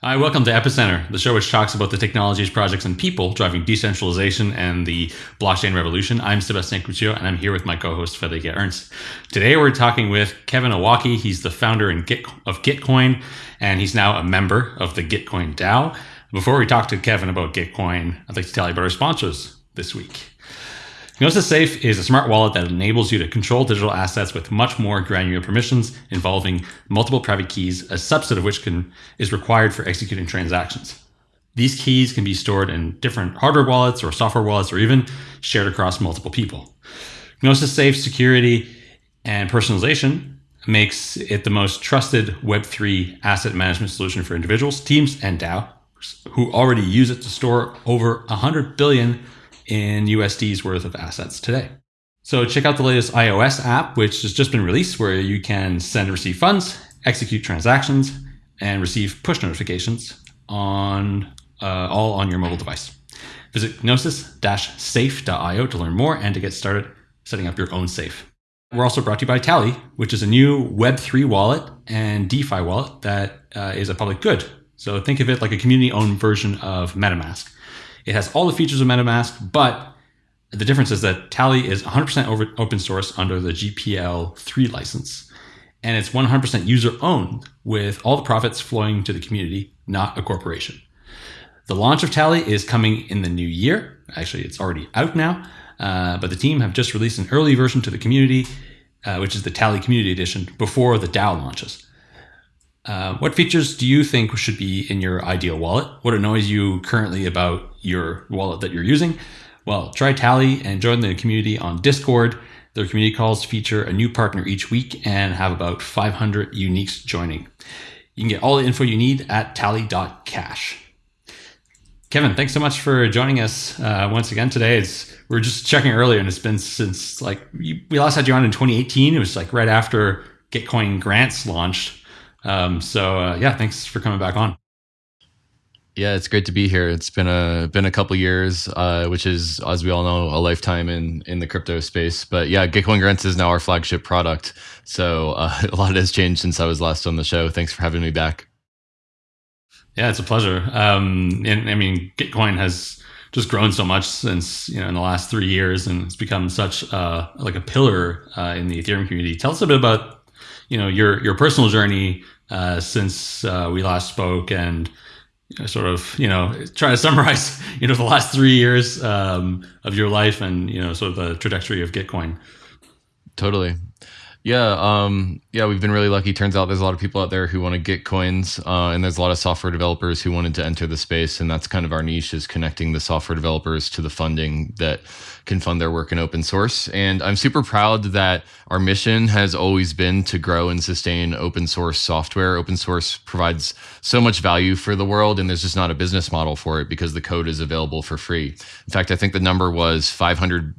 Hi, welcome to Epicenter, the show which talks about the technologies, projects, and people driving decentralization and the blockchain revolution. I'm Sebastien Couture, and I'm here with my co-host Friederike Ernst. Today, we're talking with Kevin Owocki. He's the founder and of Gitcoin, and he's now a member of the Gitcoin DAO. Before we talk to Kevin about Gitcoin, I'd like to tell you about our sponsors this week. Gnosis Safe is a smart wallet that enables you to control digital assets with much more granular permissions involving multiple private keys, a subset of which can, is required for executing transactions. These keys can be stored in different hardware wallets or software wallets or even shared across multiple people. Gnosis Safe security and personalization makes it the most trusted Web3 asset management solution for individuals, teams, and DAO who already use it to store over 100 billion in USD's worth of assets today. So check out the latest iOS app, which has just been released, where you can send and receive funds, execute transactions, and receive push notifications on uh, all on your mobile device. Visit gnosis-safe.io to learn more and to get started setting up your own safe. We're also brought to you by Tally, which is a new Web3 wallet and DeFi wallet that uh, is a public good. So think of it like a community-owned version of MetaMask. It has all the features of MetaMask, but the difference is that Tally is 100% open source under the GPL 3 license. And it's 100% user owned, with all the profits flowing to the community, not a corporation. The launch of Tally is coming in the new year. Actually, it's already out now, uh, but the team have just released an early version to the community, uh, which is the Tally Community Edition, before the DAO launches. Uh, what features do you think should be in your ideal wallet? What annoys you currently about your wallet that you're using? Well, try Tally and join the community on Discord. Their community calls feature a new partner each week and have about 500 uniques joining. You can get all the info you need at tally.cash. Kevin, thanks so much for joining us uh, once again today. It's, we are just checking earlier, and it's been since like we last had you on in 2018. It was like right after Gitcoin grants launched. Um, so uh, yeah, thanks for coming back on. Yeah, it's great to be here. It's been a been a couple years, uh, which is, as we all know, a lifetime in in the crypto space. But yeah, Gitcoin Grants is now our flagship product. So uh, a lot has changed since I was last on the show. Thanks for having me back. Yeah, it's a pleasure. Um, and I mean, Gitcoin has just grown so much since you know in the last three years, and it's become such uh, like a pillar uh, in the Ethereum community. Tell us a bit about you know your your personal journey uh, since uh, we last spoke and sort of you know try to summarize you know the last three years um, of your life and you know sort of the trajectory of Gitcoin. Totally. Yeah, um, yeah, we've been really lucky. Turns out there's a lot of people out there who want to get coins, uh, and there's a lot of software developers who wanted to enter the space, and that's kind of our niche is connecting the software developers to the funding that can fund their work in open source. And I'm super proud that our mission has always been to grow and sustain open source software. Open source provides so much value for the world, and there's just not a business model for it because the code is available for free. In fact, I think the number was 500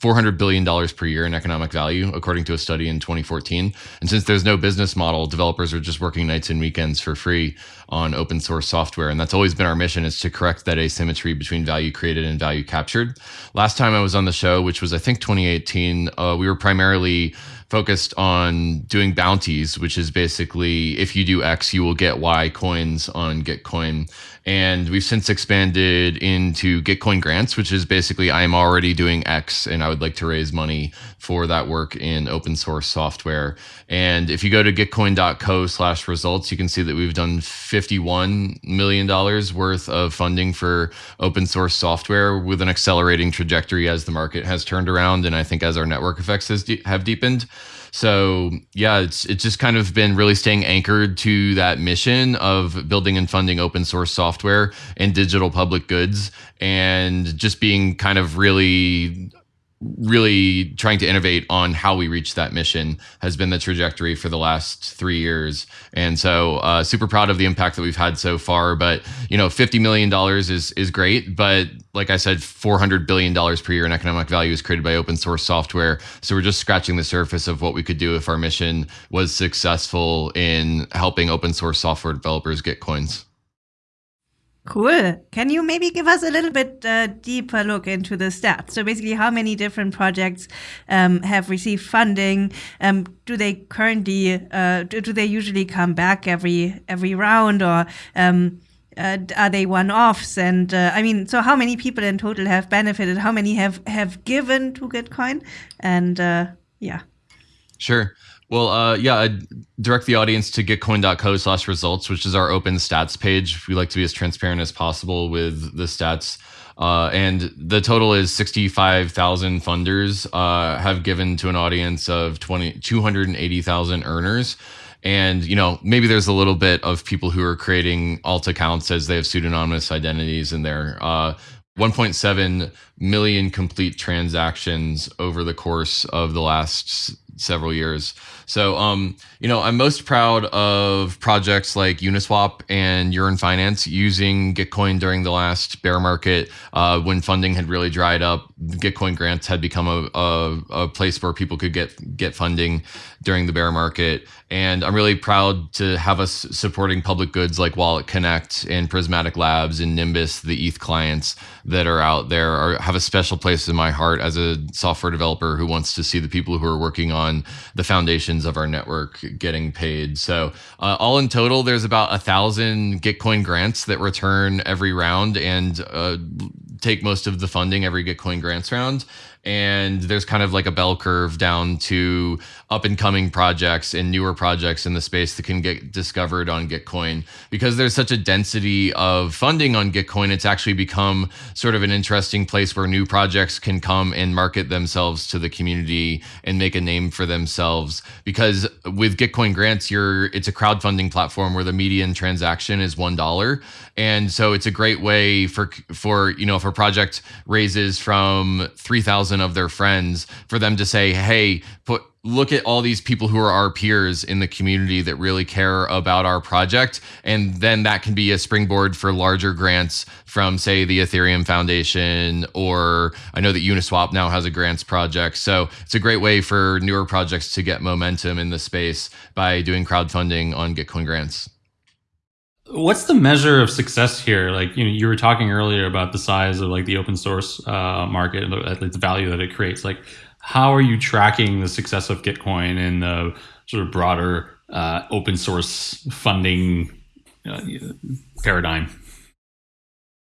$400 billion per year in economic value, according to a study in 2014. And since there's no business model, developers are just working nights and weekends for free on open source software. And that's always been our mission is to correct that asymmetry between value created and value captured. Last time I was on the show, which was, I think, 2018, uh, we were primarily focused on doing bounties, which is basically if you do X, you will get Y coins on Gitcoin. And we've since expanded into Gitcoin grants, which is basically I'm already doing X and I would like to raise money for that work in open source software. And if you go to gitcoin.co slash results, you can see that we've done $51 million worth of funding for open source software with an accelerating trajectory as the market has turned around. And I think as our network effects has de- have deepened. So yeah, it's it's just kind of been really staying anchored to that mission of building and funding open source software and digital public goods, and just being kind of really really trying to innovate on how we reach that mission has been the trajectory for the last three years. And so uh, super proud of the impact that we've had so far but you know 50 million dollars is is great but like i said 400 billion dollars per year in economic value is created by open source software. So we're just scratching the surface of what we could do if our mission was successful in helping open source software developers get coins Cool. Can you maybe give us a little bit uh, deeper look into the stats? So basically, how many different projects um, have received funding? Um, do they currently uh, do, do, they usually come back every every round, or um, uh, are they one-offs? And uh, I mean, so how many people in total have benefited? How many have have given to Gitcoin? And uh, yeah. Sure. Well, uh, yeah, I'd direct the audience to gitcoin.co slash results, which is our open stats page. We like to be as transparent as possible with the stats. Uh, and the total is 65,000 funders uh, have given to an audience of 20, 280,000 earners. And, you know, maybe there's a little bit of people who are creating alt accounts as they have pseudonymous identities in there. Uh, 1.7 million complete transactions over the course of the last several years. So, um, you know, I'm most proud of projects like Uniswap and Yearn Finance using Gitcoin during the last bear market uh, when funding had really dried up. Gitcoin grants had become a, a, a place where people could get get funding during the bear market. And I'm really proud to have us supporting public goods like Wallet Connect and Prysmatic Labs and Nimbus, the ETH clients that are out there, are, have a special place in my heart as a software developer who wants to see the people who are working on the foundations of our network getting paid. So, uh, all in total, there's about a thousand Gitcoin grants that return every round and uh, take most of the funding every Gitcoin grants round and there's kind of like a bell curve down to up and coming projects and newer projects in the space that can get discovered on Gitcoin. Because there's such a density of funding on Gitcoin, it's actually become sort of an interesting place where new projects can come and market themselves to the community and make a name for themselves. Because with Gitcoin grants, you're it's a crowdfunding platform where the median transaction is one dollar. And so it's a great way for for you know if a project raises from three thousand thousand of their friends for them to say, "Hey, put look at all these people who are our peers in the community that really care about our project. And then that can be a springboard for larger grants from say the ethereum foundation or i know that uniswap now has a grants project. So it's a great way for newer projects to get momentum in the space by doing crowdfunding on gitcoin grants what's the measure of success here? Like you know you were talking earlier about the size of like the open source uh, market the value that it creates. Like how are you tracking the success of gitcoin in the sort of broader uh, open source funding uh, paradigm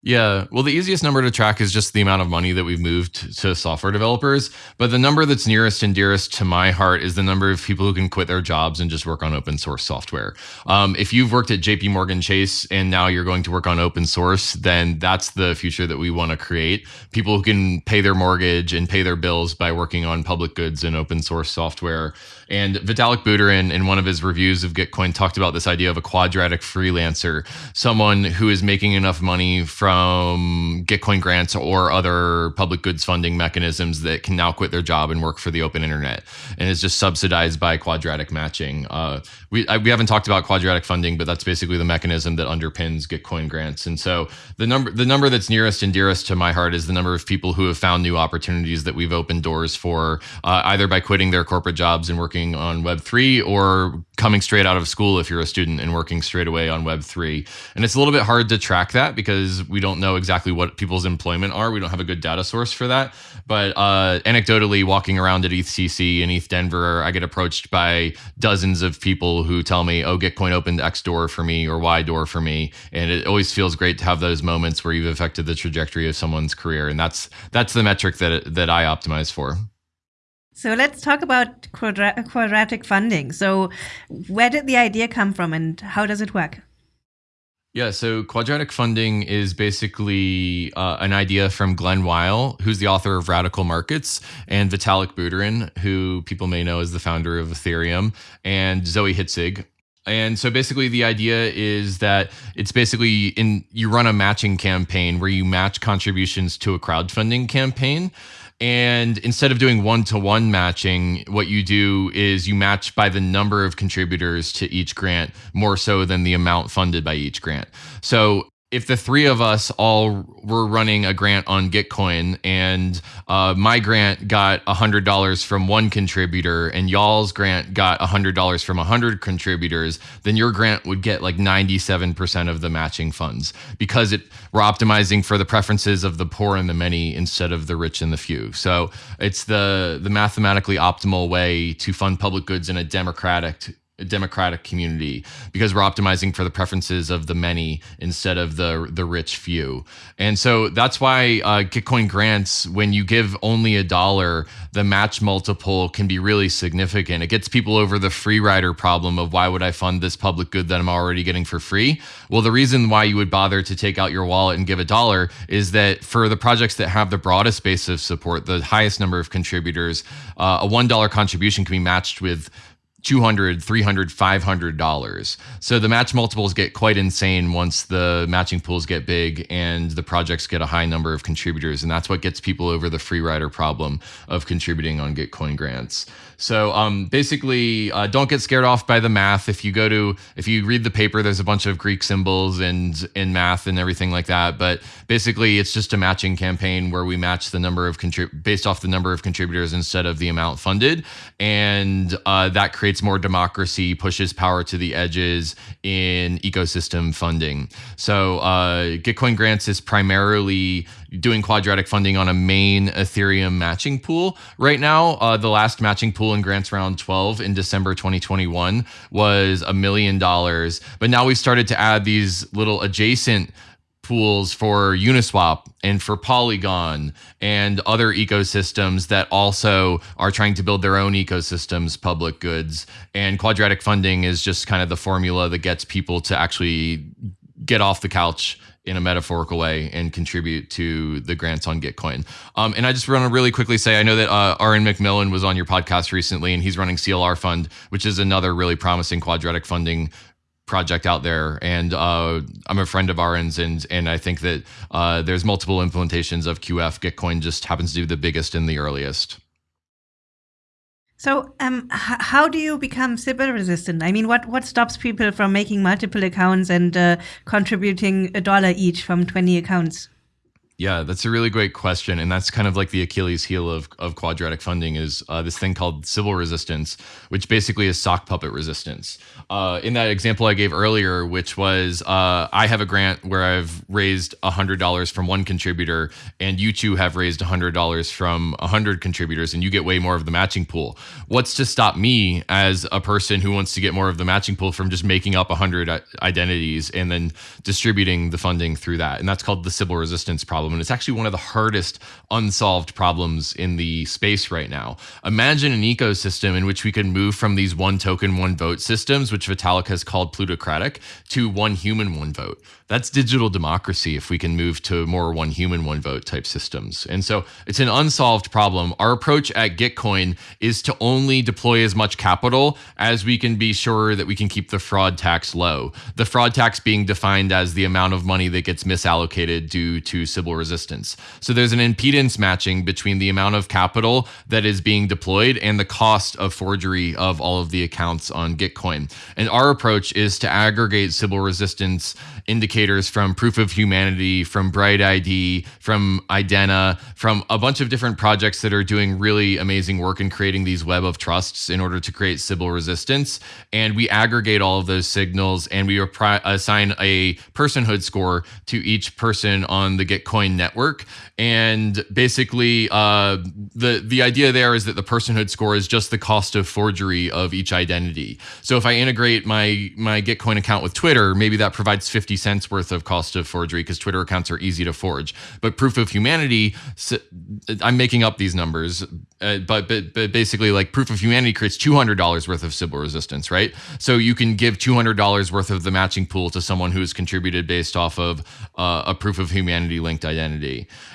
yeah, well, the easiest number to track is just the amount of money that we've moved to software developers. But the number that's nearest and dearest to my heart is the number of people who can quit their jobs and just work on open source software. Um, if you've worked at JP Morgan Chase and now you're going to work on open source, then that's the future that we want to create. People who can pay their mortgage and pay their bills by working on public goods and open source software. And Vitalik Buterin, in one of his reviews of Gitcoin, talked about this idea of a quadratic freelancer, someone who is making enough money from Gitcoin grants or other public goods funding mechanisms that can now quit their job and work for the open internet, and is just subsidized by quadratic matching. Uh, we I, we haven't talked about quadratic funding, but that's basically the mechanism that underpins Gitcoin grants. And so the number the number that's nearest and dearest to my heart is the number of people who have found new opportunities that we've opened doors for, uh, either by quitting their corporate jobs and working working on Web3 or coming straight out of school if you're a student and working straight away on Web3. And it's a little bit hard to track that because we don't know exactly what people's employment are. We don't have a good data source for that. But uh, anecdotally, walking around at ETHCC and ETH Denver, I get approached by dozens of people who tell me, oh, Gitcoin opened X door for me or Y door for me. And it always feels great to have those moments where you've affected the trajectory of someone's career. And that's that's the metric that, that I optimize for. So let's talk about quadra quadratic funding. So, where did the idea come from and how does it work? Yeah, so quadratic funding is basically uh, an idea from Glen Weyl, who's the author of Radical Markets, and Vitalik Buterin, who people may know as the founder of Ethereum, and Zoe Hitzig, and so basically the idea is that it's basically in you run a matching campaign where you match contributions to a crowdfunding campaign and instead of doing one to one matching, what you do is you match by the number of contributors to each grant more so than the amount funded by each grant. So if the three of us all were running a grant on Gitcoin and uh, my grant got $100 from one contributor and y'all's grant got $100 from 100 contributors, then your grant would get like 97% of the matching funds because it we're optimizing for the preferences of the poor and the many instead of the rich and the few. So it's the the mathematically optimal way to fund public goods in a democratic democratic community because we're optimizing for the preferences of the many instead of the the rich few. And so that's why uh, gitcoin grants when you give only a dollar the match multiple can be really significant. It gets people over the free rider problem of why would i fund this public good that i'm already getting for free? Well the reason why you would bother to take out your wallet and give a dollar is that for the projects that have the broadest base of support the highest number of contributors uh, a one dollar contribution can be matched with 200 300 500 dollars. So the match multiples get quite insane once the matching pools get big and the projects get a high number of contributors and that's what gets people over the free rider problem of contributing on gitcoin grants so um, basically, uh, don't get scared off by the math. If you go to, if you read the paper, there's a bunch of Greek symbols and in math and everything like that. But basically, it's just a matching campaign where we match the number of contrib- based off the number of contributors instead of the amount funded, and uh, that creates more democracy, pushes power to the edges in ecosystem funding. So uh, Gitcoin Grants is primarily doing quadratic funding on a main Ethereum matching pool right now. Uh, the last matching pool in grants round 12 in December 2021 was a million dollars. But now we've started to add these little adjacent pools for Uniswap and for Polygon and other ecosystems that also are trying to build their own ecosystems, public goods. And quadratic funding is just kind of the formula that gets people to actually get off the couch in a metaphorical way and contribute to the grants on Gitcoin. Um, and I just want to really quickly say I know that uh, Auryn Macmillan was on your podcast recently, and he's running CLR Fund, which is another really promising quadratic funding project out there. And uh, i'm a friend of Auryn's and and i think that uh, there's multiple implementations of qf gitcoin just happens to be the biggest and the earliest so, um, how do you become Sybil resistant? I mean, what, what stops people from making multiple accounts and uh, contributing a dollar each from 20 accounts? Yeah, that's a really great question, and that's kind of like the Achilles heel of, of quadratic funding is uh, this thing called Sybil resistance, which basically is sock puppet resistance. Uh, in that example I gave earlier, which was uh, I have a grant where I've raised hundred dollars from one contributor, and you two have raised hundred dollars from hundred contributors, and you get way more of the matching pool. What's to stop me as a person who wants to get more of the matching pool from just making up hundred identities and then distributing the funding through that? And that's called the Sybil resistance problem problem. And it's actually one of the hardest unsolved problems in the space right now. Imagine an ecosystem in which we could move from these one token, one vote systems, which Vitalik has called plutocratic, to one human, one vote. That's digital democracy if we can move to more one human, one vote type systems. And so it's an unsolved problem. Our approach at Gitcoin is to only deploy as much capital as we can be sure that we can keep the fraud tax low. The fraud tax being defined as the amount of money that gets misallocated due to Sybil resistance. So there's an impedance matching between the amount of capital that is being deployed and the cost of forgery of all of the accounts on Gitcoin. And our approach is to aggregate Sybil resistance indicators from Proof of Humanity, from Bright ID, from Idena, from a bunch of different projects that are doing really amazing work in creating these web of trusts in order to create Sybil resistance. And we aggregate all of those signals and we assign a personhood score to each person on the Gitcoin network. And basically, uh, the the idea there is that the personhood score is just the cost of forgery of each identity. So if I integrate my my Gitcoin account with Twitter, maybe that provides 50 cents worth of cost of forgery because Twitter accounts are easy to forge. But proof of humanity, I'm making up these numbers, uh, but, but but basically, like proof of humanity creates $200 worth of Sybil resistance, right? So you can give $200 worth of the matching pool to someone who has contributed based off of uh, a proof of humanity linked identity.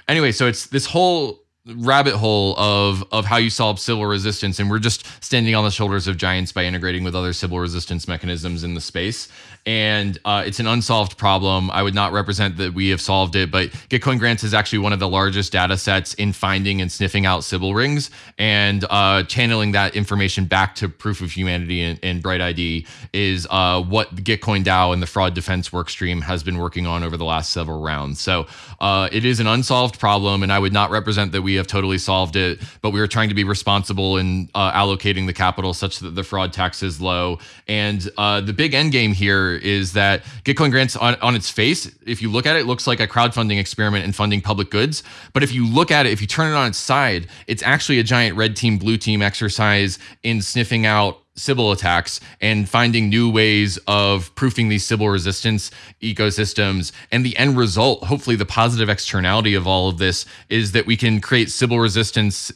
Anyway, so it's this whole rabbit hole of of how you solve Sybil resistance. And we're just standing on the shoulders of giants by integrating with other Sybil resistance mechanisms in the space and uh, it's an unsolved problem. I would not represent that we have solved it, but Gitcoin Grants is actually one of the largest data sets in finding and sniffing out Sybil rings and uh, channeling that information back to proof of humanity and, and Bright ID is uh, what Gitcoin DAO and the fraud defense workstream has been working on over the last several rounds. So uh, it is an unsolved problem, and I would not represent that we have totally solved it, but we are trying to be responsible in uh, allocating the capital such that the fraud tax is low. And uh, the big end game here is that Gitcoin grants on, on its face, if you look at it, it looks like a crowdfunding experiment in funding public goods. But if you look at it, if you turn it on its side, it's actually a giant red team, blue team exercise in sniffing out Sybil attacks and finding new ways of proofing these Sybil resistance ecosystems. And the end result, hopefully, the positive externality of all of this is that we can create Sybil resistance.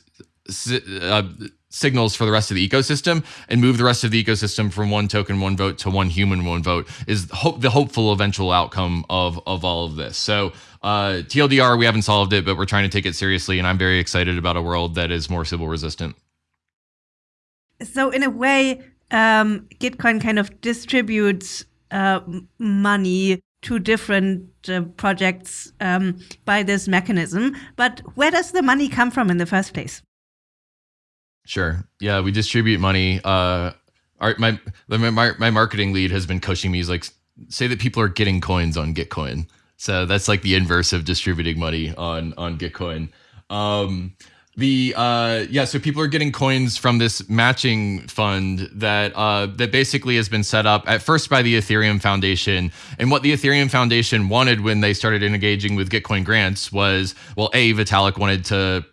Uh, signals for the rest of the ecosystem and move the rest of the ecosystem from one token, one vote to one human, one vote is hope, the hopeful eventual outcome of, of all of this. So uh, TLDR, we haven't solved it, but we're trying to take it seriously. And I'm very excited about a world that is more Sybil resistant. So in a way, um, Gitcoin kind of distributes uh, money to different uh, projects um, by this mechanism. But where does the money come from in the first place? Sure. Yeah, we distribute money. Uh, our, my, my my marketing lead has been coaching me. He's like, say that people are getting coins on Gitcoin. So that's like the inverse of distributing money on on Gitcoin. Um, the uh, yeah, so people are getting coins from this matching fund that uh, that basically has been set up at first by the Ethereum Foundation. And what the Ethereum Foundation wanted when they started engaging with Gitcoin grants was, well, a Vitalik wanted to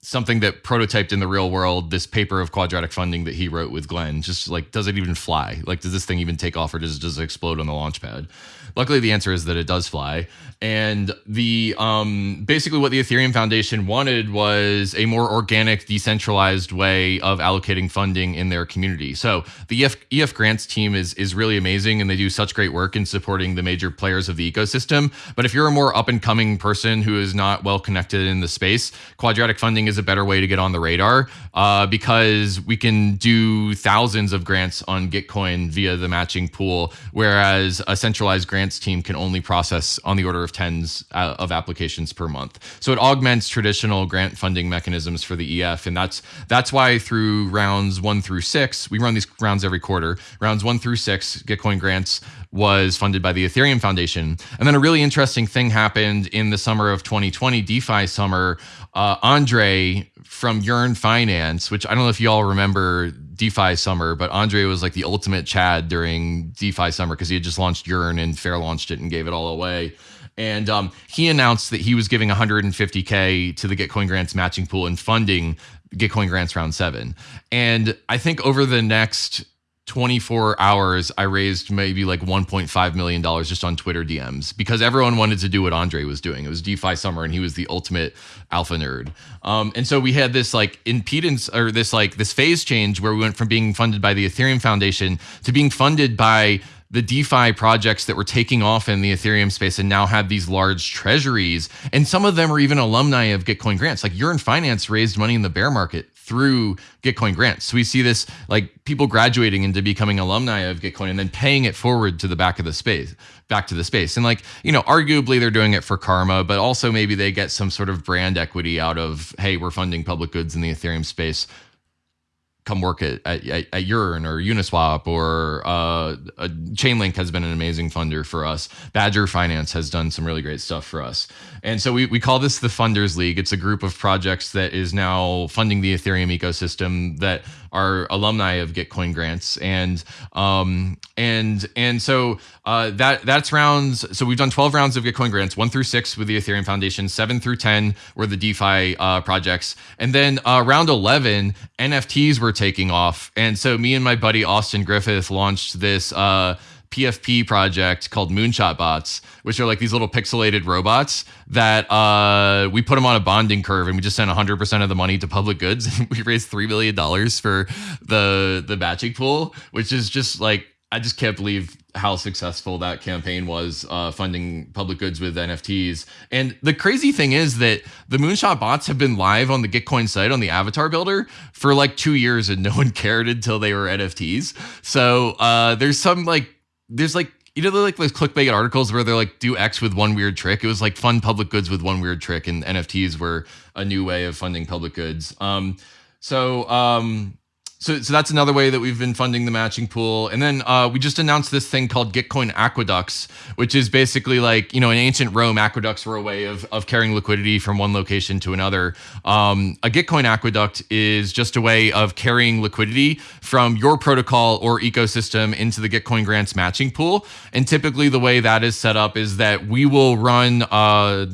something that prototyped in the real world this paper of quadratic funding that he wrote with Glen. Just like, does it even fly? Like, does this thing even take off or does it just explode on the launch pad? Luckily, the answer is that it does fly. And the um, basically what the Ethereum Foundation wanted was a more organic, decentralized way of allocating funding in their community. So the EF, EF grants team is is really amazing, and they do such great work in supporting the major players of the ecosystem. But if you're a more up and coming person who is not well connected in the space, quadratic funding is a better way to get on the radar uh, because we can do thousands of grants on Gitcoin via the matching pool, whereas a centralized grants team can only process on the order of of tens uh, of applications per month. So it augments traditional grant funding mechanisms for the EF, and that's that's why through rounds one through six, we run these rounds every quarter. Rounds one through six, Gitcoin grants was funded by the Ethereum Foundation, and then a really interesting thing happened in the summer of 2020, DeFi summer. Uh, Andre from Yearn Finance, which I don't know if you all remember DeFi summer, but Andre was like the ultimate Chad during DeFi summer because he had just launched Yearn and fair launched it and gave it all away. And um, he announced that he was giving 150K to the Gitcoin Grants matching pool and funding Gitcoin Grants round seven. And I think over the next 24 hours, I raised maybe like $1.5 million just on Twitter DMs because everyone wanted to do what Andre was doing. It was DeFi summer and he was the ultimate alpha nerd. Um, and so we had this like impedance or this like this phase change where we went from being funded by the Ethereum Foundation to being funded by the DeFi projects that were taking off in the Ethereum space and now have these large treasuries. And some of them are even alumni of Gitcoin grants. Like Yearn Finance raised money in the bear market through Gitcoin grants. So we see this like people graduating into becoming alumni of Gitcoin and then paying it forward to the back of the space, back to the space. And like, you know, arguably they're doing it for karma, but also maybe they get some sort of brand equity out of, hey, we're funding public goods in the Ethereum space come work at, at, at Yearn or Uniswap or uh, Chainlink has been an amazing funder for us. Badger Finance has done some really great stuff for us. And so we, we call this the Funders League. It's a group of projects that is now funding the Ethereum ecosystem that are alumni of Gitcoin grants. And um, and and so uh, that that's rounds. So we've done 12 rounds of Gitcoin grants, one through six with the Ethereum Foundation, seven through 10 were the DeFi uh, projects. And then uh, round 11, NFTs were taking off. And so me and my buddy Austin Griffith launched this uh, PFP project called Moonshot Bots, which are like these little pixelated robots that uh, we put them on a bonding curve and we just sent 100% of the money to public goods. And we raised $3 million for the, the matching pool, which is just like, I just can't believe how successful that campaign was uh, funding public goods with NFTs. And the crazy thing is that the Moonshot bots have been live on the Gitcoin site on the avatar builder for like two years and no one cared until they were NFTs. So uh, there's some like, there's like, you know, like those clickbait articles where they're like, do X with one weird trick. It was like fund public goods with one weird trick, and NFTs were a new way of funding public goods. Um, so, um, so, so that's another way that we've been funding the matching pool. And then uh, we just announced this thing called Gitcoin Aqueducts, which is basically like, you know, in ancient Rome, aqueducts were a way of, of carrying liquidity from one location to another. Um, a Gitcoin aqueduct is just a way of carrying liquidity from your protocol or ecosystem into the Gitcoin grants matching pool. And typically the way that is set up is that we will run uh,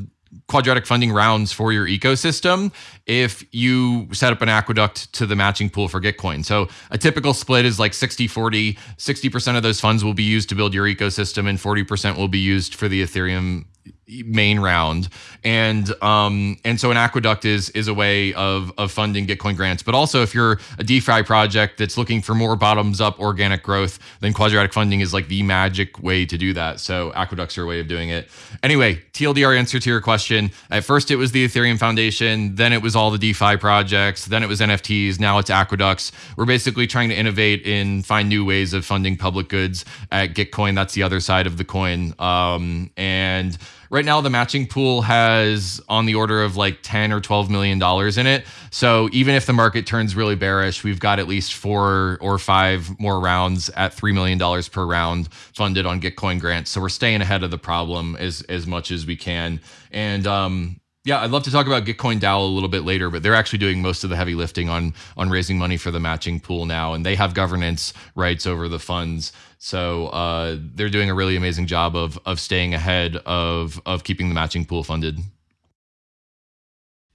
quadratic funding rounds for your ecosystem if you set up an aqueduct to the matching pool for Gitcoin. So a typical split is like 60 40. 60% of those funds will be used to build your ecosystem, and 40% will be used for the Ethereum main round. And um and so an aqueduct is is a way of of funding gitcoin grants. But also if you're a defi project that's looking for more bottoms up organic growth then quadratic funding is like the magic way to do that. So aqueducts are a way of doing it. Anyway tldr answer to your question. At first it was the ethereum foundation then it was all the defi projects then it was nfts now it's aqueducts. We're basically trying to innovate and find new ways of funding public goods at gitcoin. That's the other side of the coin. Um and right now the matching pool has on the order of like 10 or 12 million dollars in it. So even if the market turns really bearish we've got at least four or five more rounds at 3 million dollars per round funded on gitcoin grants. So we're staying ahead of the problem as as much as we can. And um yeah, I'd love to talk about Gitcoin DAO a little bit later, but they're actually doing most of the heavy lifting on on raising money for the matching pool now, and they have governance rights over the funds. So uh, they're doing a really amazing job of of staying ahead of of keeping the matching pool funded.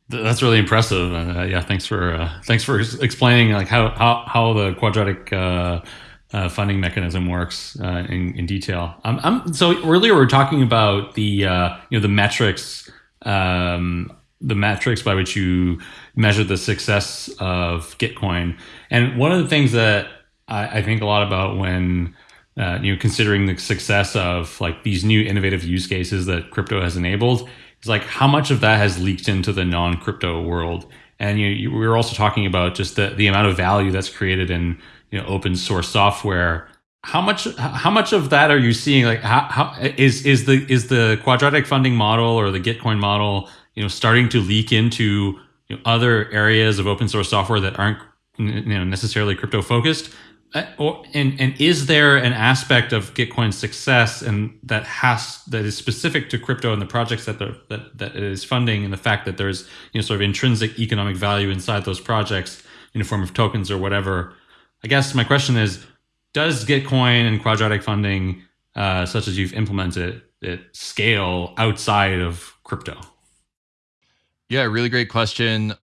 That's really impressive. Uh, yeah, thanks for uh, thanks for explaining like how how how the quadratic. Uh, uh, funding mechanism works uh, in, in detail. Um, I'm, so earlier we were talking about the you know the metrics um, the metrics by which you measure the success of Gitcoin. And one of the things that I, I think a lot about when uh, you know considering the success of like these new innovative use cases that crypto has enabled is like how much of that has leaked into the non-crypto world. And you, you, we were also talking about just the, the amount of value that's created in you know open source software. How much how much of that are you seeing? Like how, how is is the is the quadratic funding model or the gitcoin model you know starting to leak into you know, other areas of open source software that aren't you know necessarily crypto focused or, and and is there an aspect of Gitcoin's success and that has that is specific to crypto and the projects that that that it is funding and the fact that there's you know sort of intrinsic economic value inside those projects in the form of tokens or whatever? I guess my question is, does Gitcoin and quadratic funding, uh, such as you've implemented it, scale outside of crypto? Yeah, really great question.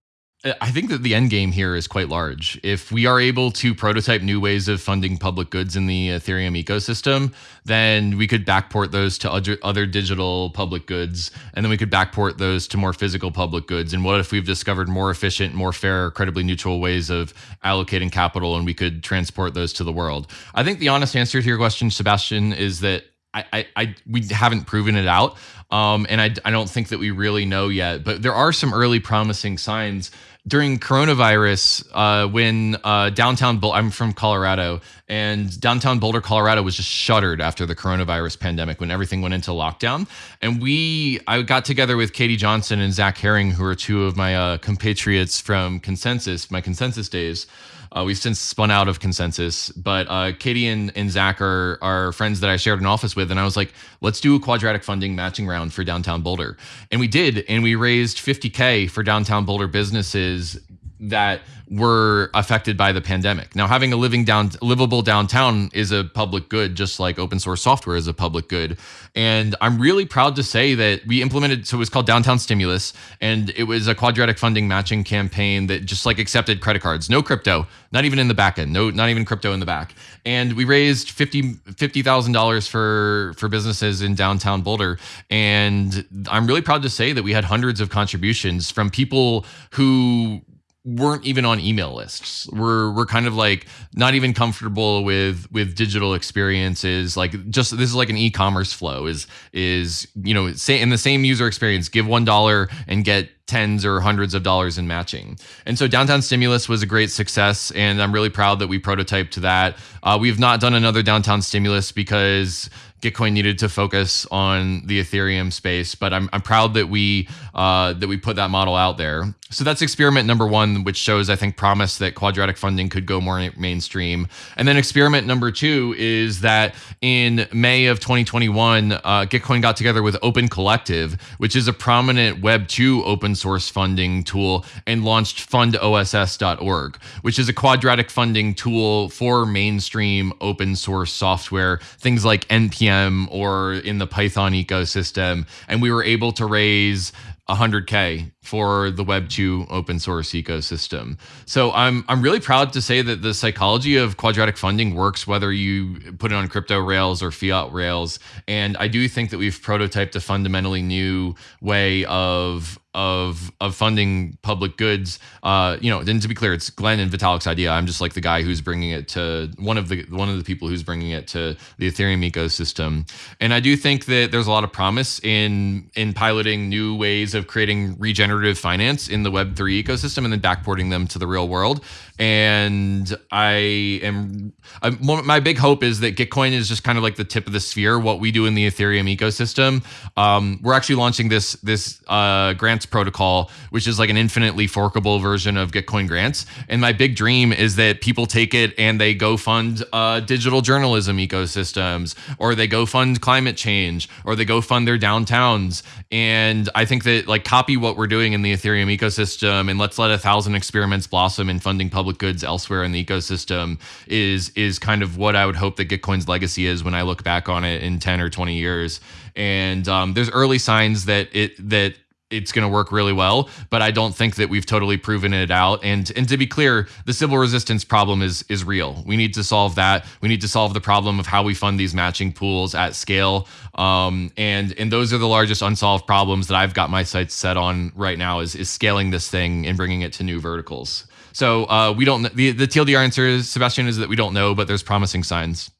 I think that the end game here is quite large. If we are able to prototype new ways of funding public goods in the Ethereum ecosystem, then we could backport those to other, other digital public goods, and then we could backport those to more physical public goods. And what if we've discovered more efficient, more fair, credibly neutral ways of allocating capital, and we could transport those to the world? I think the honest answer to your question, Sebastian, is that I, I, we haven't proven it out. Um, and I, I don't think that we really know yet, but there are some early promising signs during coronavirus, uh, when uh, downtown, I'm from Colorado, and downtown Boulder, Colorado was just shuttered after the coronavirus pandemic when everything went into lockdown. And we, I got together with Katie Johnson and Zach Herring, who are two of my uh, compatriots from ConsenSys my ConsenSys days. Uh, we've since spun out of ConsenSys, but uh, Katie and, and Zach are, are friends that I shared an office with. And I was like, let's do a quadratic funding matching round for downtown Boulder. And we did. And we raised 50K for downtown Boulder businesses that were affected by the pandemic. Now, having a living down livable downtown is a public good, just like open source software is a public good. And I'm really proud to say that we implemented so it was called Downtown Stimulus, and it was a quadratic funding matching campaign that just like accepted credit cards, no crypto, not even in the back end, no, not even crypto in the back. And we raised fifty fifty thousand dollars for for businesses in downtown Boulder. And I'm really proud to say that we had hundreds of contributions from people who weren't even on email lists. We're we're kind of like not even comfortable with with digital experiences. Like just this is like an e-commerce flow is is you know say in the same user experience, give one dollar and get tens or hundreds of dollars in matching. And so downtown stimulus was a great success, and I'm really proud that we prototyped that. Uh, we've not done another downtown stimulus because Gitcoin needed to focus on the Ethereum space, but I'm, I'm proud that we uh, that we put that model out there. So that's experiment number one, which shows I think promise that quadratic funding could go more mainstream. And then experiment number two is that in May of 2021, uh, Gitcoin got together with Open Collective, which is a prominent Web 2 open source funding tool, and launched fundoss.org, which is a quadratic funding tool for mainstream open source software, things like npm or in the Python ecosystem, and we were able to raise 100k for the web 2 open source ecosystem so i'm i'm really proud to say that the psychology of quadratic funding works whether you put it on crypto rails or fiat rails and i do think that we've prototyped a fundamentally new way of of of funding public goods. Uh, you know, and to be clear, it's Glen and Vitalik's idea. I'm just like the guy who's bringing it to one of the one of the people who's bringing it to the Ethereum ecosystem. And I do think that there's a lot of promise in in piloting new ways of creating regenerative finance in the Web3 ecosystem and then backporting them to the real world. And I am I'm, my big hope is that Gitcoin is just kind of like the tip of the sphere. What we do in the Ethereum ecosystem, um, we're actually launching this this uh, grants protocol, which is like an infinitely forkable version of Gitcoin grants. And my big dream is that people take it and they go fund uh, digital journalism ecosystems, or they go fund climate change, or they go fund their downtowns. And I think that like copy what we're doing in the Ethereum ecosystem and let's let a thousand experiments blossom in funding public goods elsewhere in the ecosystem is is kind of what I would hope that Gitcoin's legacy is when I look back on it in 10 or 20 years. And um, there's early signs that it that it's going to work really well but i don't think that we've totally proven it out. And and to be clear the Sybil resistance problem is is real. We need to solve that. We need to solve the problem of how we fund these matching pools at scale. Um, and and those are the largest unsolved problems that i've got my sights set on right now is is scaling this thing and bringing it to new verticals so uh, we don't the the tldr answer is sebastian is that we don't know but there's promising signs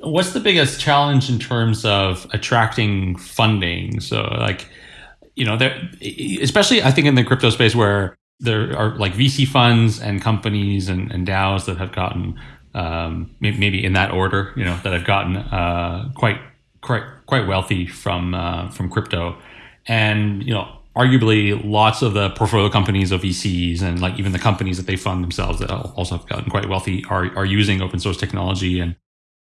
What's the biggest challenge in terms of attracting funding? So, like, you know, there, especially I think in the crypto space where there are like VC funds and companies and, and DAOs that have gotten um, maybe in that order, you know, that have gotten uh, quite quite quite wealthy from uh, from crypto, and you know, arguably lots of the portfolio companies of VCs and like even the companies that they fund themselves that also have gotten quite wealthy are are using open source technology and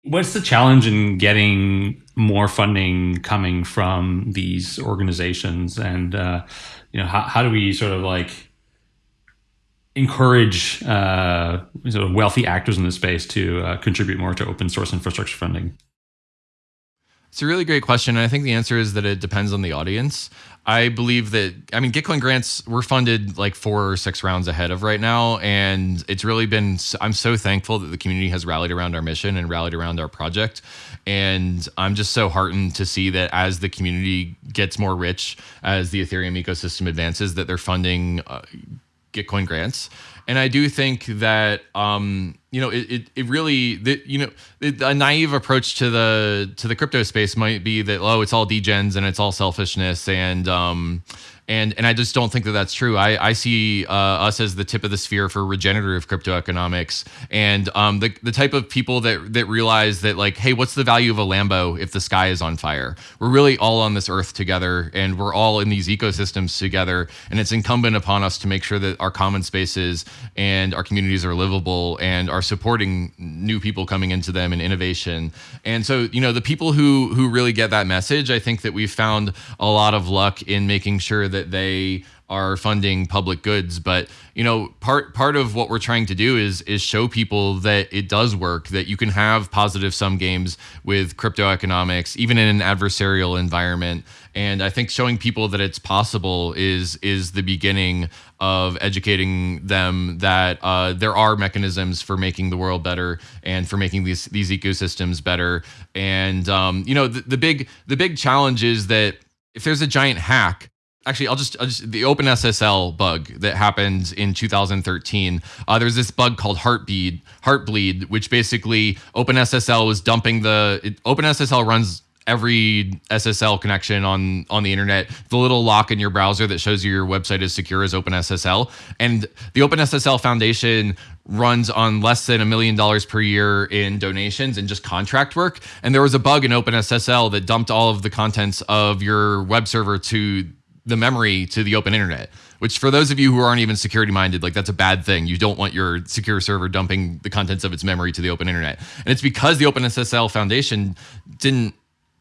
What's the challenge in getting more funding coming from these organizations, and uh, you know how, how do we sort of like encourage uh, sort of wealthy actors in the space to uh, contribute more to open source infrastructure funding? It's a really great question. And I think the answer is that it depends on the audience. I believe that, I mean, Gitcoin grants were funded like four or six rounds ahead of right now. And it's really been, I'm so thankful that the community has rallied around our mission and rallied around our project. And I'm just so heartened to see that as the community gets more rich, as the Ethereum ecosystem advances, that they're funding uh, Gitcoin grants. And I do think that, um, you know, it, it, it really, the, you know, it, a naive approach to the to the crypto space might be that oh, it's all degens and it's all selfishness and um, and and I just don't think that that's true. I I see uh, us as the tip of the sphere for regenerative crypto economics, and um, the the type of people that that realize that like, hey, what's the value of a Lambo if the sky is on fire? We're really all on this earth together, and we're all in these ecosystems together, and it's incumbent upon us to make sure that our common spaces and our communities are livable and are supporting new people coming into them and innovation. And so, you know, the people who who really get that message, I think that we've found a lot of luck in making sure that that they are funding public goods but you know part part of what we're trying to do is is show people that it does work that you can have positive sum games with crypto economics even in an adversarial environment. And i think showing people that it's possible is is the beginning of educating them that uh, there are mechanisms for making the world better and for making these these ecosystems better. And um, you know the, the big the big challenge is that if there's a giant hack actually I'll just, I'll just the OpenSSL bug that happened in 2013. Uh, there's this bug called Heartbeat, Heartbleed, which basically OpenSSL was dumping the it, OpenSSL runs every SSL connection on on the internet. The little lock in your browser that shows you your website is secure is OpenSSL, and the OpenSSL Foundation runs on less than a million dollars per year in donations and just contract work. And there was a bug in OpenSSL that dumped all of the contents of your web server to the memory to the open internet which for those of you who aren't even security minded like that's a bad thing you don't want your secure server dumping the contents of its memory to the open internet and it's because the openssl foundation didn't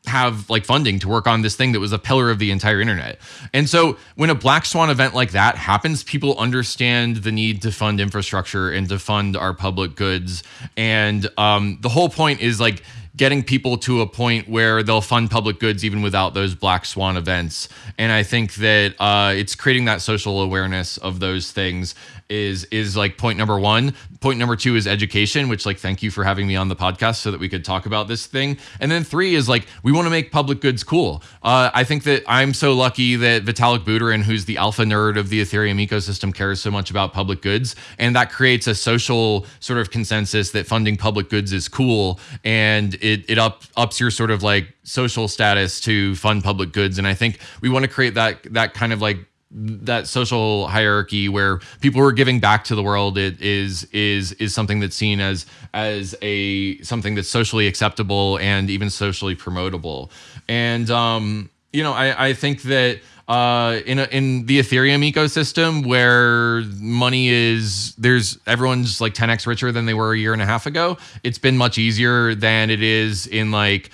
have like funding to work on this thing that was a pillar of the entire internet. And so when a black swan event like that happens, people understand the need to fund infrastructure and to fund our public goods. And um, the whole point is like getting people to a point where they'll fund public goods even without those black swan events. And I think that uh, it's creating that social awareness of those things is is like point number one. Point number two is education, which like thank you for having me on the podcast so that we could talk about this thing. And then three is like we want to make public goods cool. Uh, I think that I'm so lucky that Vitalik Buterin, who's the alpha nerd of the Ethereum ecosystem, cares so much about public goods, and that creates a social sort of consensus that funding public goods is cool, and it it up ups your sort of like social status to fund public goods. And I think we want to create that that kind of like that social hierarchy where people are giving back to the world it is is is something that's seen as as a something that's socially acceptable and even socially promotable and um you know i i think that uh, in a, in the Ethereum ecosystem, where money is there's everyone's like 10x richer than they were a year and a half ago. It's been much easier than it is in like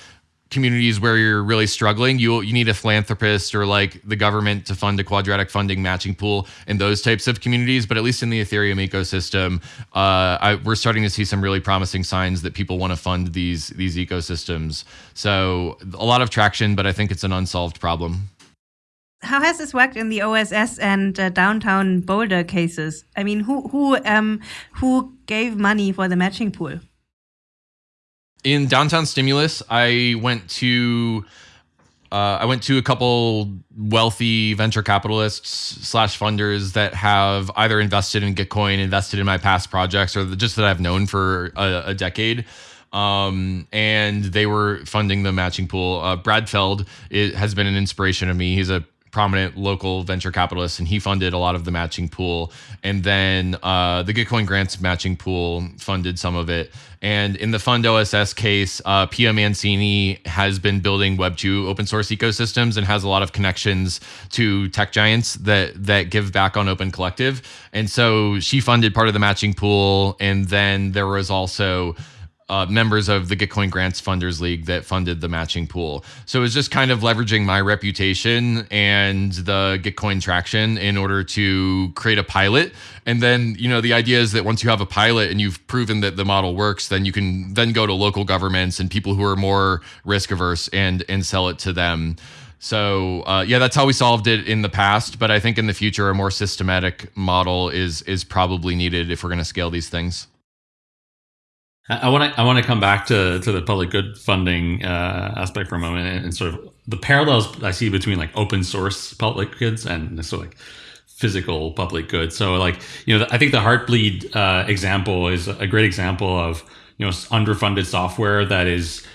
communities where you're really struggling, you you need a philanthropist or like the government to fund a quadratic funding matching pool in those types of communities. But at least in the Ethereum ecosystem, uh, I, we're starting to see some really promising signs that people want to fund these these ecosystems. So a lot of traction, but I think it's an unsolved problem. How has this worked in the OSS and uh, downtown Boulder cases? I mean, who who um who gave money for the matching pool? In downtown stimulus i went to uh, i went to a couple wealthy venture capitalists slash funders that have either invested in gitcoin invested in my past projects or just that i've known for a, a decade um, and they were funding the matching pool. Uh, Brad Feld has been an inspiration of me. He's a prominent local venture capitalist, and he funded a lot of the matching pool. And then uh, the Gitcoin grants matching pool funded some of it. And in the Fund OSS case, uh, Pia Mancini has been building Web2 open source ecosystems and has a lot of connections to tech giants that that give back on Open Collective. And so she funded part of the matching pool. And then there was also uh, members of the Gitcoin Grants Funders League that funded the matching pool. So it was just kind of leveraging my reputation and the Gitcoin traction in order to create a pilot. And then, you know, the idea is that once you have a pilot and you've proven that the model works, then you can then go to local governments and people who are more risk averse and and sell it to them. So uh, yeah, that's how we solved it in the past. But I think in the future, a more systematic model is is probably needed if we're going to scale these things. I want to I want to come back to to the public good funding uh, aspect for a moment and, and, sort of the parallels I see between like open source public goods and sort of like physical public goods. So like you know I think the Heartbleed uh, example is a great example of you know underfunded software that is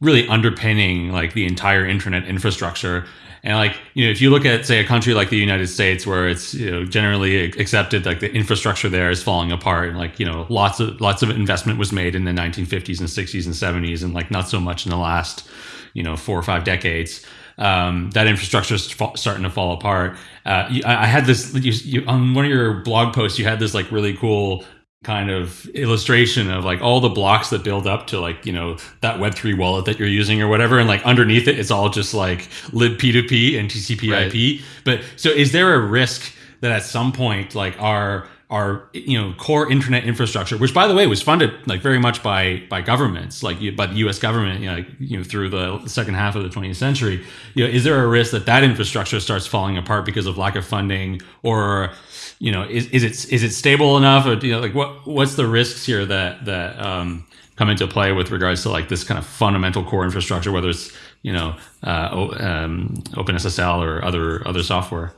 really underpinning like the entire internet infrastructure and like, you know, if you look at say a country like the United States, where it's you know generally accepted like the infrastructure there is falling apart, and like you know lots of lots of investment was made in the 1950s and 60s and 70s, and like not so much in the last you know four or five decades. Um, that infrastructure is starting to fall apart. Uh, I, I, had this you, you, on one of your blog posts. You had this like really cool kind of illustration of like all the blocks that build up to like you know that web3 wallet that you're using or whatever and like underneath it it's all just like libp2p and tcp right. ip but so is there a risk that at some point like our our you know core internet infrastructure which by the way was funded like very much by by governments like by the US government you know, you know through the second half of the 20th century. You know is there a risk that that infrastructure starts falling apart because of lack of funding? Or you know, is, is it is it stable enough, or you know, like what what's the risks here that that um, come into play with regards to like this kind of fundamental core infrastructure, whether it's you know, uh, um, OpenSSL or other other software.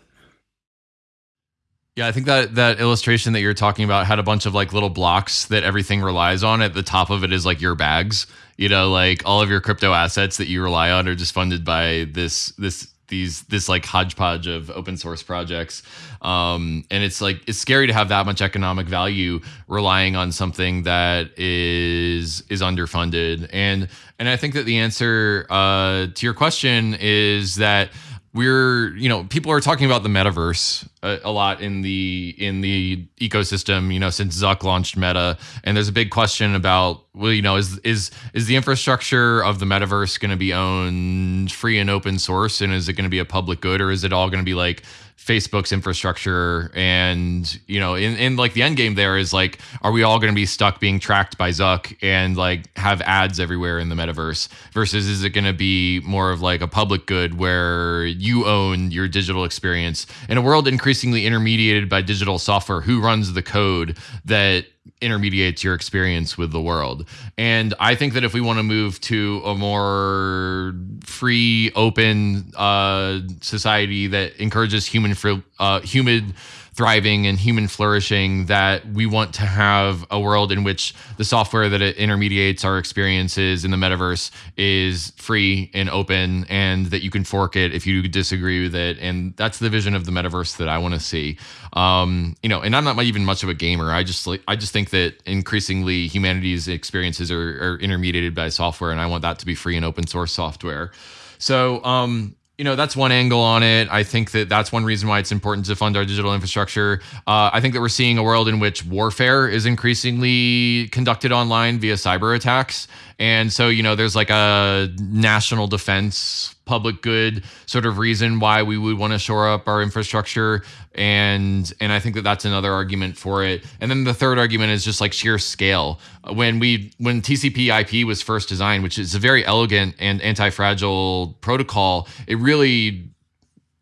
Yeah, I think that that illustration that you're talking about had a bunch of like little blocks that everything relies on. At the top of it is like your bags. You know, like all of your crypto assets that you rely on are just funded by this this these this like hodgepodge of open source projects um, and it's like it's scary to have that much economic value relying on something that is is underfunded and and i think that the answer uh, to your question is that we're you know people are talking about the metaverse a, a, lot in the in the ecosystem you know since zuck launched meta. And there's a big question about well you know is is is the infrastructure of the metaverse going to be owned free and open source? And is it going to be a public good or is it all going to be like Facebook's infrastructure and you know in, in like the end game there is like are we all going to be stuck being tracked by Zuck and like have ads everywhere in the metaverse versus is it going to be more of like a public good where you own your digital experience in a world increasingly intermediated by digital software? Who runs the code that intermediates your experience with the world. And I think that if we want to move to a more free, open uh, society that encourages human uh, human thriving and human flourishing that we want to have a world in which the software that it intermediates our experiences in the metaverse is free and open and that you can fork it if you disagree with it. And that's the vision of the metaverse that I want to see. Um, you know and I'm not even much of a gamer. I just like I just think that increasingly humanity's experiences are, are intermediated by software and I want that to be free and open source software. So um, you know that's one angle on it. I think that that's one reason why it's important to fund our digital infrastructure. Uh, i think that we're seeing a world in which warfare is increasingly conducted online via cyber attacks and so, you know, there's like a national defense, public good sort of reason why we would want to shore up our infrastructure. And and I think that that's another argument for it. And then the third argument is just like sheer scale. When we when TCP/IP was first designed, which is a very elegant and anti-fragile protocol, it really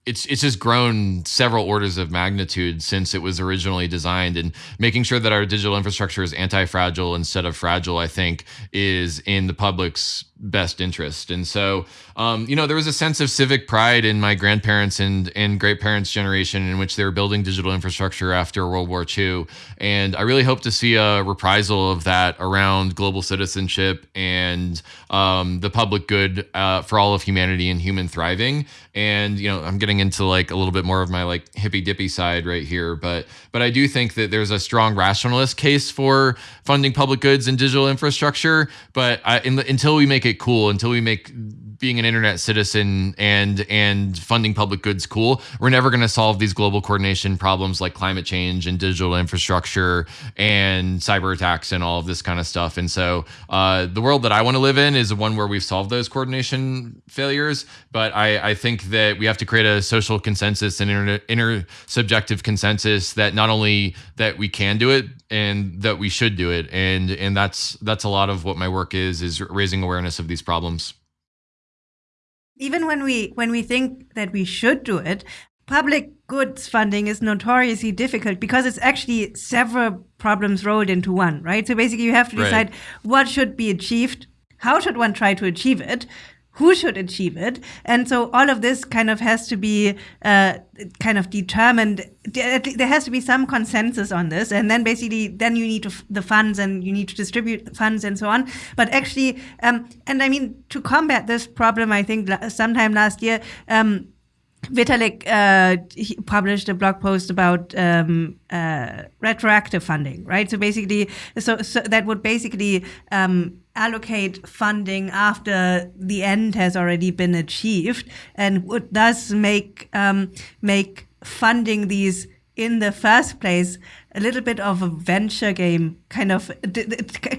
it's it's just grown several orders of magnitude since it was originally designed. And making sure that our digital infrastructure is anti-fragile instead of fragile i think is in the public's best interest. And so, um, you know, there was a sense of civic pride in my grandparents and and great parents' generation in which they were building digital infrastructure after World War II. And I really hope to see a reprisal of that around global citizenship and um, the public good uh, for all of humanity and human thriving. And you know, I'm getting into like a little bit more of my like hippy dippy side right here, but but I do think that there's a strong rationalist case for funding public goods and digital infrastructure. But I, the, until we make it cool, until we make being an internet citizen and and funding public goods cool, we're never going to solve these global coordination problems like climate change and digital infrastructure and cyber attacks and all of this kind of stuff. And so, uh, the world that I want to live in is the one where we've solved those coordination failures. But I, I think that we have to create a social consensus and inter, intersubjective consensus that not only that we can do it and that we should do it, and and that's that's a lot of what my work is is raising awareness of these problems even when we when we think that we should do it public goods funding is notoriously difficult because it's actually several problems rolled into one right so basically you have to decide right. what should be achieved how should one try to achieve it who should achieve it. And so all of this kind of has to be uh, kind of determined. There has to be some consensus on this. And then basically then you need to the funds and you need to distribute funds and so on. But actually um, and i mean to combat this problem i think sometime last year um, Vitalik uh, published a blog post about um, uh, retroactive funding, right? So basically, so, so that would basically um, allocate funding after the end has already been achieved, and would thus make um, make funding these in the first place a little bit of a venture game kind of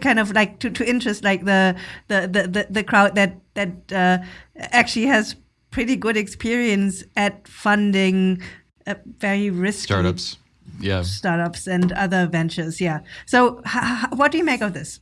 kind of like to, to interest like the the, the, the crowd that that uh, actually has pretty good experience at funding uh, very risky startups. Yeah. Startups and other ventures yeah. So what do you make of this?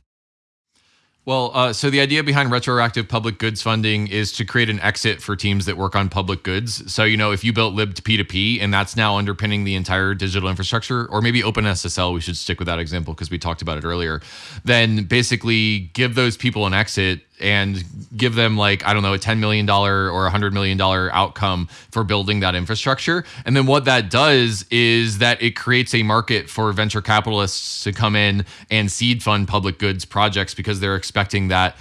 Well, uh, so the idea behind retroactive public goods funding is to create an exit for teams that work on public goods. So, you know, if you built libp2p and that's now underpinning the entire digital infrastructure, or maybe OpenSSL, we should stick with that example because we talked about it earlier, then basically give those people an exit and give them like I don't know a ten million dollar or a hundred million dollar outcome for building that infrastructure. And then what that does is that it creates a market for venture capitalists to come in and seed fund public goods projects because they're expecting that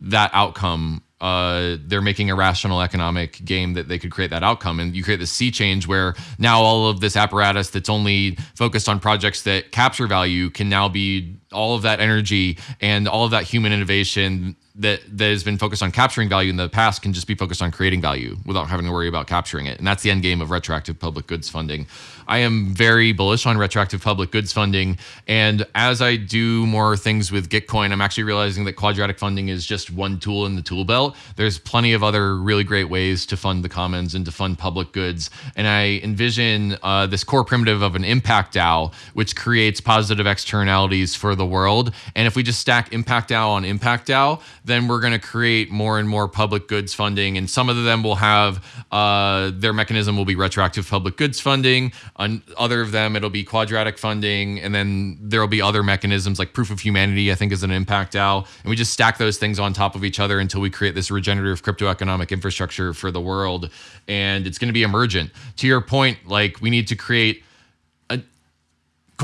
that outcome uh, they're making a rational economic game that they could create that outcome. And you create this sea change where now all of this apparatus that's only focused on projects that capture value can now be all of that energy and all of that human innovation that that has been focused on capturing value in the past can just be focused on creating value without having to worry about capturing it. And that's the end game of retroactive public goods funding. I am very bullish on retroactive public goods funding. And as I do more things with Gitcoin, I'm actually realizing that quadratic funding is just one tool in the tool belt. There's plenty of other really great ways to fund the commons and to fund public goods. And I envision uh, this core primitive of an impact DAO, which creates positive externalities for the world. And if we just stack impact DAO on impact DAO, then we're going to create more and more public goods funding. And some of them will have uh, their mechanism will be retroactive public goods funding. On other of them, it'll be quadratic funding, and then there will be other mechanisms like proof of humanity. I think is an impact DAO, and we just stack those things on top of each other until we create this regenerative crypto economic infrastructure for the world, and it's going to be emergent. To your point, like we need to create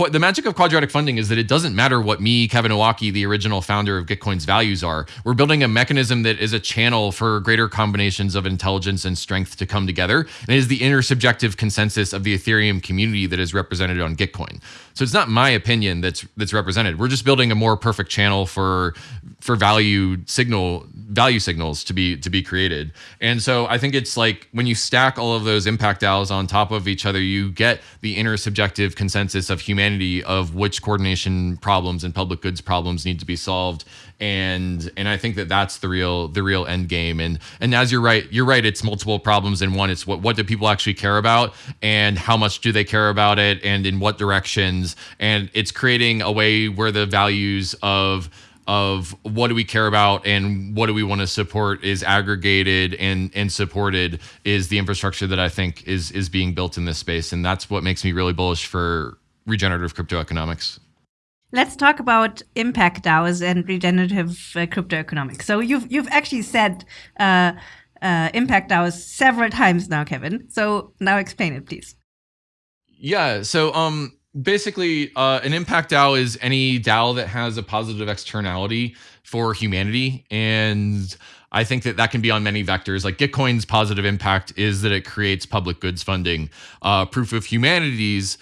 the magic of quadratic funding is that it doesn't matter what me, Kevin Owocki, the original founder of Gitcoin's values are. We're building a mechanism that is a channel for greater combinations of intelligence and strength to come together. And it is the intersubjective consensus of the Ethereum community that is represented on Gitcoin. So it's not my opinion that's that's represented. We're just building a more perfect channel for for value signal value signals to be to be created. And so I think it's like when you stack all of those impact DAOs on top of each other, you get the intersubjective consensus of humanity of which coordination problems and public goods problems need to be solved. And and I think that that's the real the real end game. And and as you're right, you're right. It's multiple problems in one. It's what what do people actually care about, and how much do they care about it, and in what directions. And it's creating a way where the values of of what do we care about and what do we want to support is aggregated and and supported is the infrastructure that I think is is being built in this space and that's what makes me really bullish for regenerative crypto economics. Let's talk about impact DAOs and regenerative uh, crypto economics. So you've you've actually said uh, uh, impact DAOs several times now, Kevin. So now explain it, please. Yeah. So um, basically uh, an impact DAO is any DAO that has a positive externality for humanity and I think that that can be on many vectors. Like Gitcoin's positive impact is that it creates public goods funding. Uh, Proof of Humanity's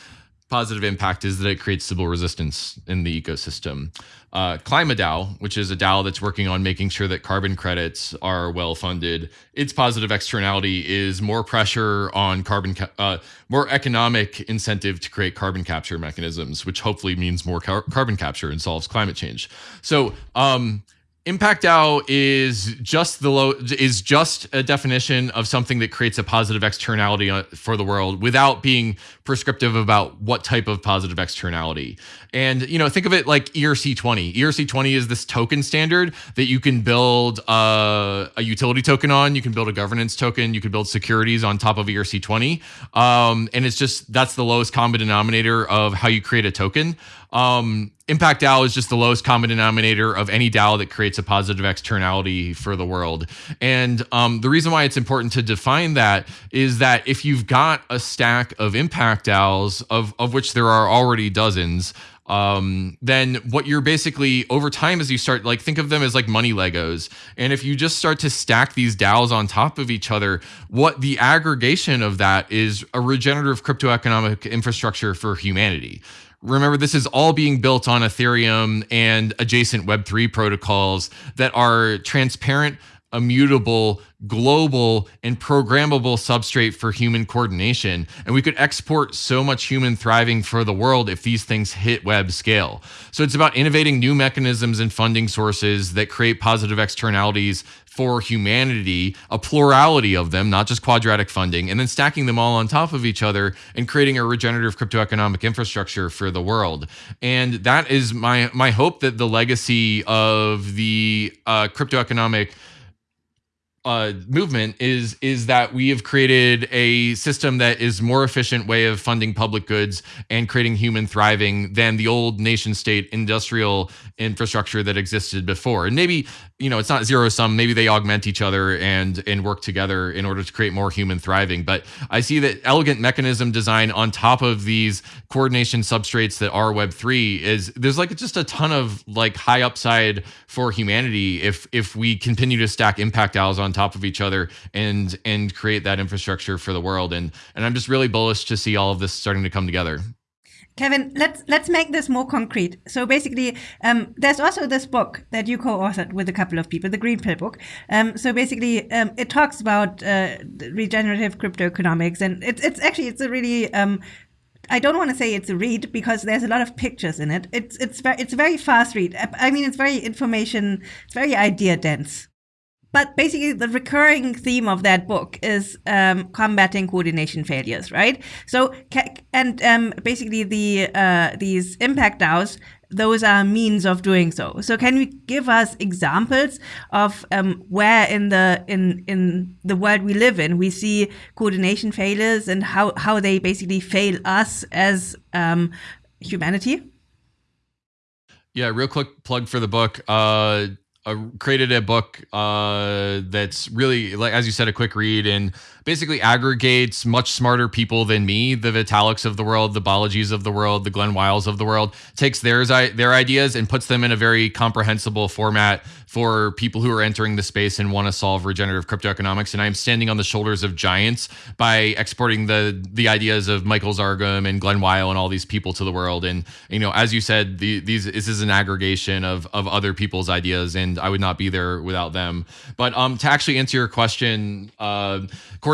positive impact is that it creates Sybil resistance in the ecosystem. Uh, KlimaDAO, which is a DAO that's working on making sure that carbon credits are well funded, its positive externality is more pressure on carbon, uh, more economic incentive to create carbon capture mechanisms, which hopefully means more car- carbon capture and solves climate change. So, um, Impact DAO is just the low is just a definition of something that creates a positive externality uh, for the world without being prescriptive about what type of positive externality. And you know, think of it like ERC20. ERC20 is this token standard that you can build a, a utility token on, you can build a governance token, you can build securities on top of ERC20. Um, and it's just that's the lowest common denominator of how you create a token. Um, Impact DAO is just the lowest common denominator of any DAO that creates a positive externality for the world. And um, the reason why it's important to define that is that if you've got a stack of impact DAOs, of, of which there are already dozens, um, then what you're basically over time as you start like think of them as like money Legos. And if you just start to stack these DAOs on top of each other, what the aggregation of that is a regenerative crypto economic infrastructure for humanity. Remember, this is all being built on Ethereum and adjacent Web3 protocols that are transparent, immutable, global, and programmable substrate for human coordination. And we could export so much human thriving for the world if these things hit web scale. So it's about innovating new mechanisms and funding sources that create positive externalities for humanity, a plurality of them, not just quadratic funding, and then stacking them all on top of each other and creating a regenerative crypto economic infrastructure for the world. And that is my my hope that the legacy of the uh, crypto economic uh, movement is is that we have created a system that is more efficient way of funding public goods and creating human thriving than the old nation state industrial infrastructure that existed before. And maybe you know it's not zero sum. Maybe they augment each other and and work together in order to create more human thriving. But i see that elegant mechanism design on top of these coordination substrates that are web3 is there's like just a ton of like high upside for humanity if if we continue to stack impact DAOs on top of each other and and create that infrastructure for the world. And and i'm just really bullish to see all of this starting to come together Kevin, let's let's make this more concrete. So basically, um, there's also this book that you co-authored with a couple of people, the Green Pill book. Um, so basically, um, it talks about uh, regenerative crypto economics, and it's it's actually it's a really um, I don't want to say it's a read because there's a lot of pictures in it. It's it's very it's a very fast read. I mean, it's very information. It's very idea dense. But basically, the recurring theme of that book is um, combating coordination failures, right? So, and um, basically, the uh, these impact DAOs, those are means of doing so. So, can you give us examples of um, where in the in in the world we live in we see coordination failures and how how they basically fail us as um, humanity? Yeah, real quick plug for the book. Uh, uh, created a book uh, that's really like as you said a quick read and basically aggregates much smarter people than me, the Vitaliks of the world, the Balajis of the world, the Glen Weyl's of the world, takes theirs their ideas and puts them in a very comprehensible format for people who are entering the space and want to solve regenerative crypto economics. And I'm standing on the shoulders of giants by exporting the the ideas of Michael Zargham and Glen Weyl and all these people to the world. And you know, as you said, the, these this is an aggregation of of other people's ideas, and I would not be there without them. But um, to actually answer your question, uh,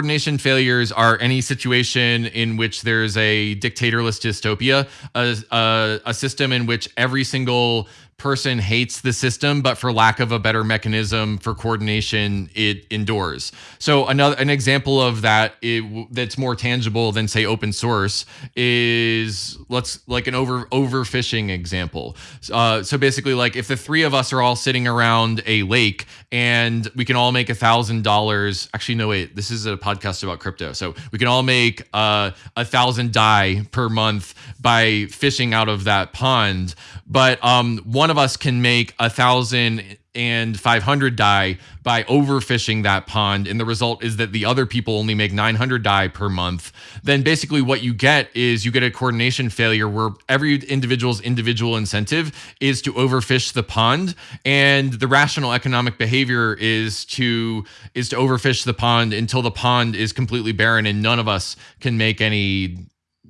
coordination failures are any situation in which there's a dictatorless dystopia, a, a, a system in which every single person hates the system, but for lack of a better mechanism for coordination, it endures. So another an example of that it, that's more tangible than say open source is let's like an over overfishing example. Uh, so basically, like if the three of us are all sitting around a lake and we can all make a thousand dollars. Actually, no wait, this is a podcast about crypto, so we can all make uh, a thousand DAI per month by fishing out of that pond. But um, one of us can make a thousand and 500 DAI by overfishing that pond and the result is that the other people only make 900 DAI per month then basically what you get is you get a coordination failure where every individual's individual incentive is to overfish the pond and the rational economic behavior is to is to overfish the pond until the pond is completely barren and none of us can make any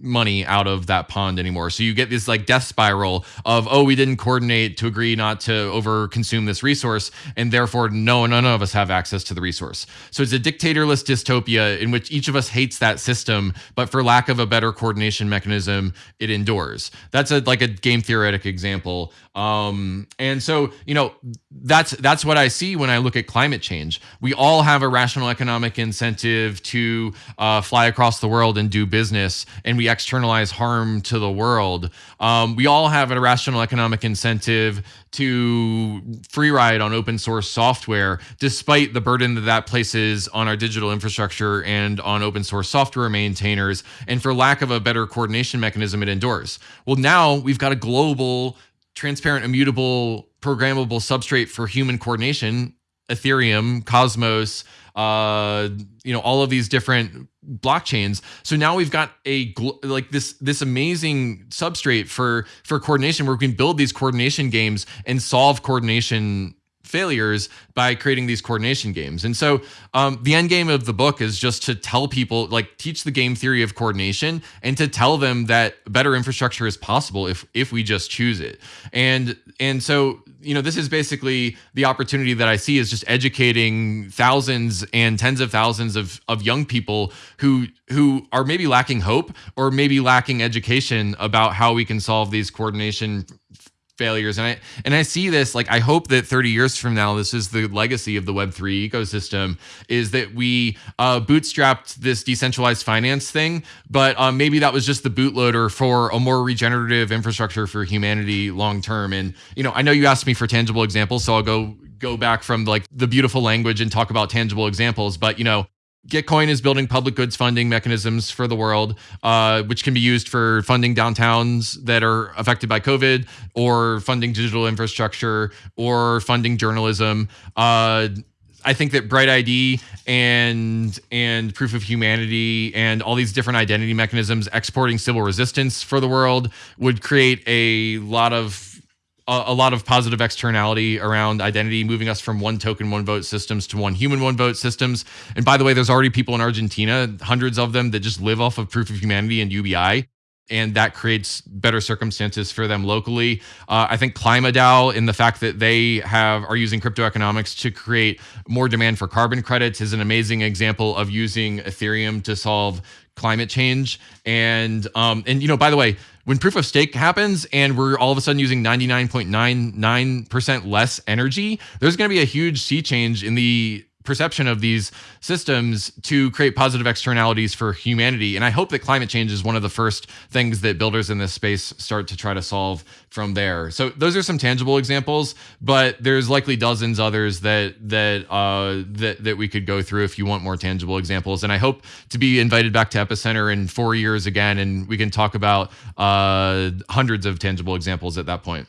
money out of that pond anymore. So you get this like death spiral of oh we didn't coordinate to agree not to over consume this resource and therefore no none of us have access to the resource. So it's a dictatorless dystopia in which each of us hates that system but for lack of a better coordination mechanism it endures. That's a like a game theoretic example. Um and so you know that's that's what I see when I look at climate change. We all have a rational economic incentive to uh, fly across the world and do business and we externalize harm to the world. Um, we all have an irrational economic incentive to free ride on open source software, despite the burden that that places on our digital infrastructure and on open source software maintainers. And for lack of a better coordination mechanism, it endures. Well, now we've got a global, transparent, immutable, programmable substrate for human coordination Ethereum, Cosmos, uh, you know, all of these different blockchains. So now we've got a like this this amazing substrate for for coordination where we can build these coordination games and solve coordination failures by creating these coordination games. And so um, the end game of the book is just to tell people, like teach the game theory of coordination and to tell them that better infrastructure is possible if if we just choose it. And and so you know this is basically the opportunity that I see is just educating thousands and tens of thousands of of young people who who are maybe lacking hope or maybe lacking education about how we can solve these coordination failures. And i and i see this like i hope that 30 years from now this is the legacy of the web3 ecosystem is that we uh, bootstrapped this decentralized finance thing but um, maybe that was just the bootloader for a more regenerative infrastructure for humanity long term. And you know i know you asked me for tangible examples so i'll go go back from like the beautiful language and talk about tangible examples but you know Gitcoin is building public goods funding mechanisms for the world, uh, which can be used for funding downtowns that are affected by COVID, or funding digital infrastructure, or funding journalism. Uh, I think that Bright ID and and Proof of Humanity and all these different identity mechanisms exporting Sybil resistance for the world would create a lot of a, lot of positive externality around identity, moving us from one token, one vote systems to one human, one vote systems. And by the way, there's already people in Argentina, hundreds of them, that just live off of Proof of Humanity and UBI and that creates better circumstances for them locally. Uh, I think KlimaDAO, in the fact that they have are using crypto economics to create more demand for carbon credits, is an amazing example of using Ethereum to solve climate change. And um, and you know, by the way, when proof of stake happens and we're all of a sudden using 99.99% less energy, there's going to be a huge sea change in the perception of these systems to create positive externalities for humanity. And I hope that climate change is one of the first things that builders in this space start to try to solve from there. So those are some tangible examples, but there's likely dozens others that that uh, that that we could go through if you want more tangible examples. And I hope to be invited back to Epicenter in four years again, and we can talk about uh, hundreds of tangible examples at that point.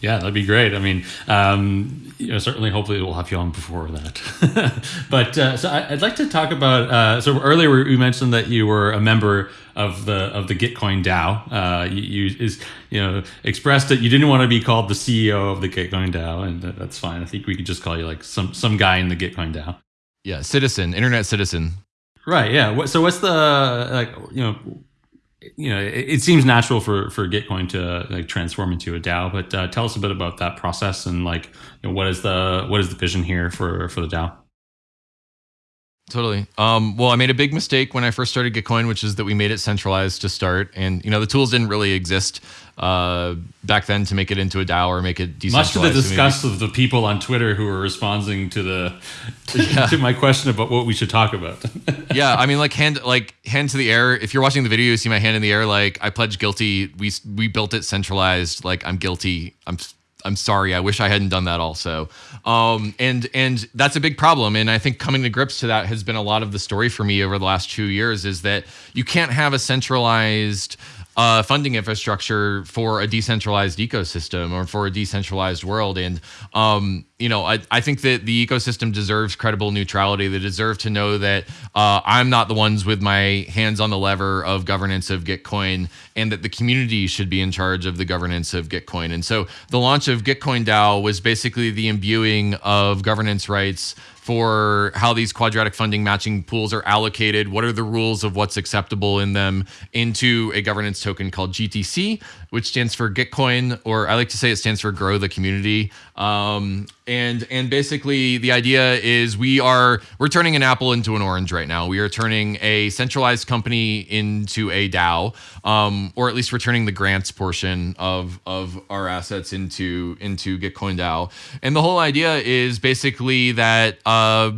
Yeah, that'd be great. I mean, um, you know, certainly, hopefully, we'll have you on before that. but uh, so I, would like to talk about. Uh, so earlier we mentioned that you were a member of the of the Gitcoin DAO. Uh, you, you, is you know expressed that you didn't want to be called the CEO of the Gitcoin DAO, and that's fine. I think we could just call you like some some guy in the Gitcoin DAO. Yeah, citizen, internet citizen. Right. Yeah. So what's the like? You know you know, it, it, seems natural for for Gitcoin to like transform into a DAO. But uh, tell us a bit about that process and like, you know, what is the what is the vision here for for the DAO? Totally. Um, well, I made a big mistake when I first started Gitcoin, which is that we made it centralized to start, and you know the tools didn't really exist uh, back then to make it into a DAO or make it decentralized. Much to the disgust of the people on Twitter who were responding to the to, yeah. to my question about what we should talk about. yeah, I mean, like hand like hand to the air. If you're watching the video, you see my hand in the air. Like I pledge guilty. We we built it centralized. Like I'm guilty. I'm I'm sorry. I wish I hadn't done that also. Um, and and that's a big problem. And I think coming to grips to that has been a lot of the story for me over the last two years. Is that you can't have a centralized uh, funding infrastructure for a decentralized ecosystem or for a decentralized world. And, um, you know, I, I think that the ecosystem deserves credible neutrality. They deserve to know that uh, I'm not the ones with my hands on the lever of governance of Gitcoin and that the community should be in charge of the governance of Gitcoin. And so the launch of Gitcoin DAO was basically the imbuing of governance rights for how these quadratic funding matching pools are allocated, what are the rules of what's acceptable in them, into a governance token called GTC, which stands for Gitcoin, or I like to say it stands for Grow the Community. Um, and and basically the idea is we are we're turning an apple into an orange right now. We are turning a centralized company into a DAO, um, or at least we're turning the grants portion of of our assets into into Gitcoin DAO. And the whole idea is basically that. Uh,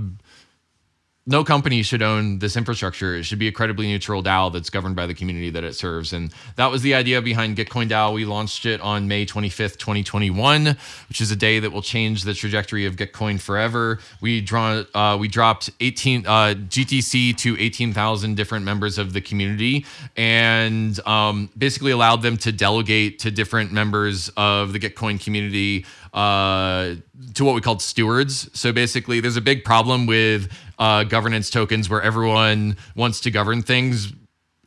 no company should own this infrastructure. It should be a credibly neutral DAO that's governed by the community that it serves. And that was the idea behind Gitcoin DAO. We launched it on May 25th, 2021, which is a day that will change the trajectory of Gitcoin forever. We draw, uh, we dropped 18 uh, GTC to 18,000 different members of the community, and um, basically allowed them to delegate to different members of the Gitcoin community uh, to what we called stewards. So basically, there's a big problem with uh, governance tokens where everyone wants to govern things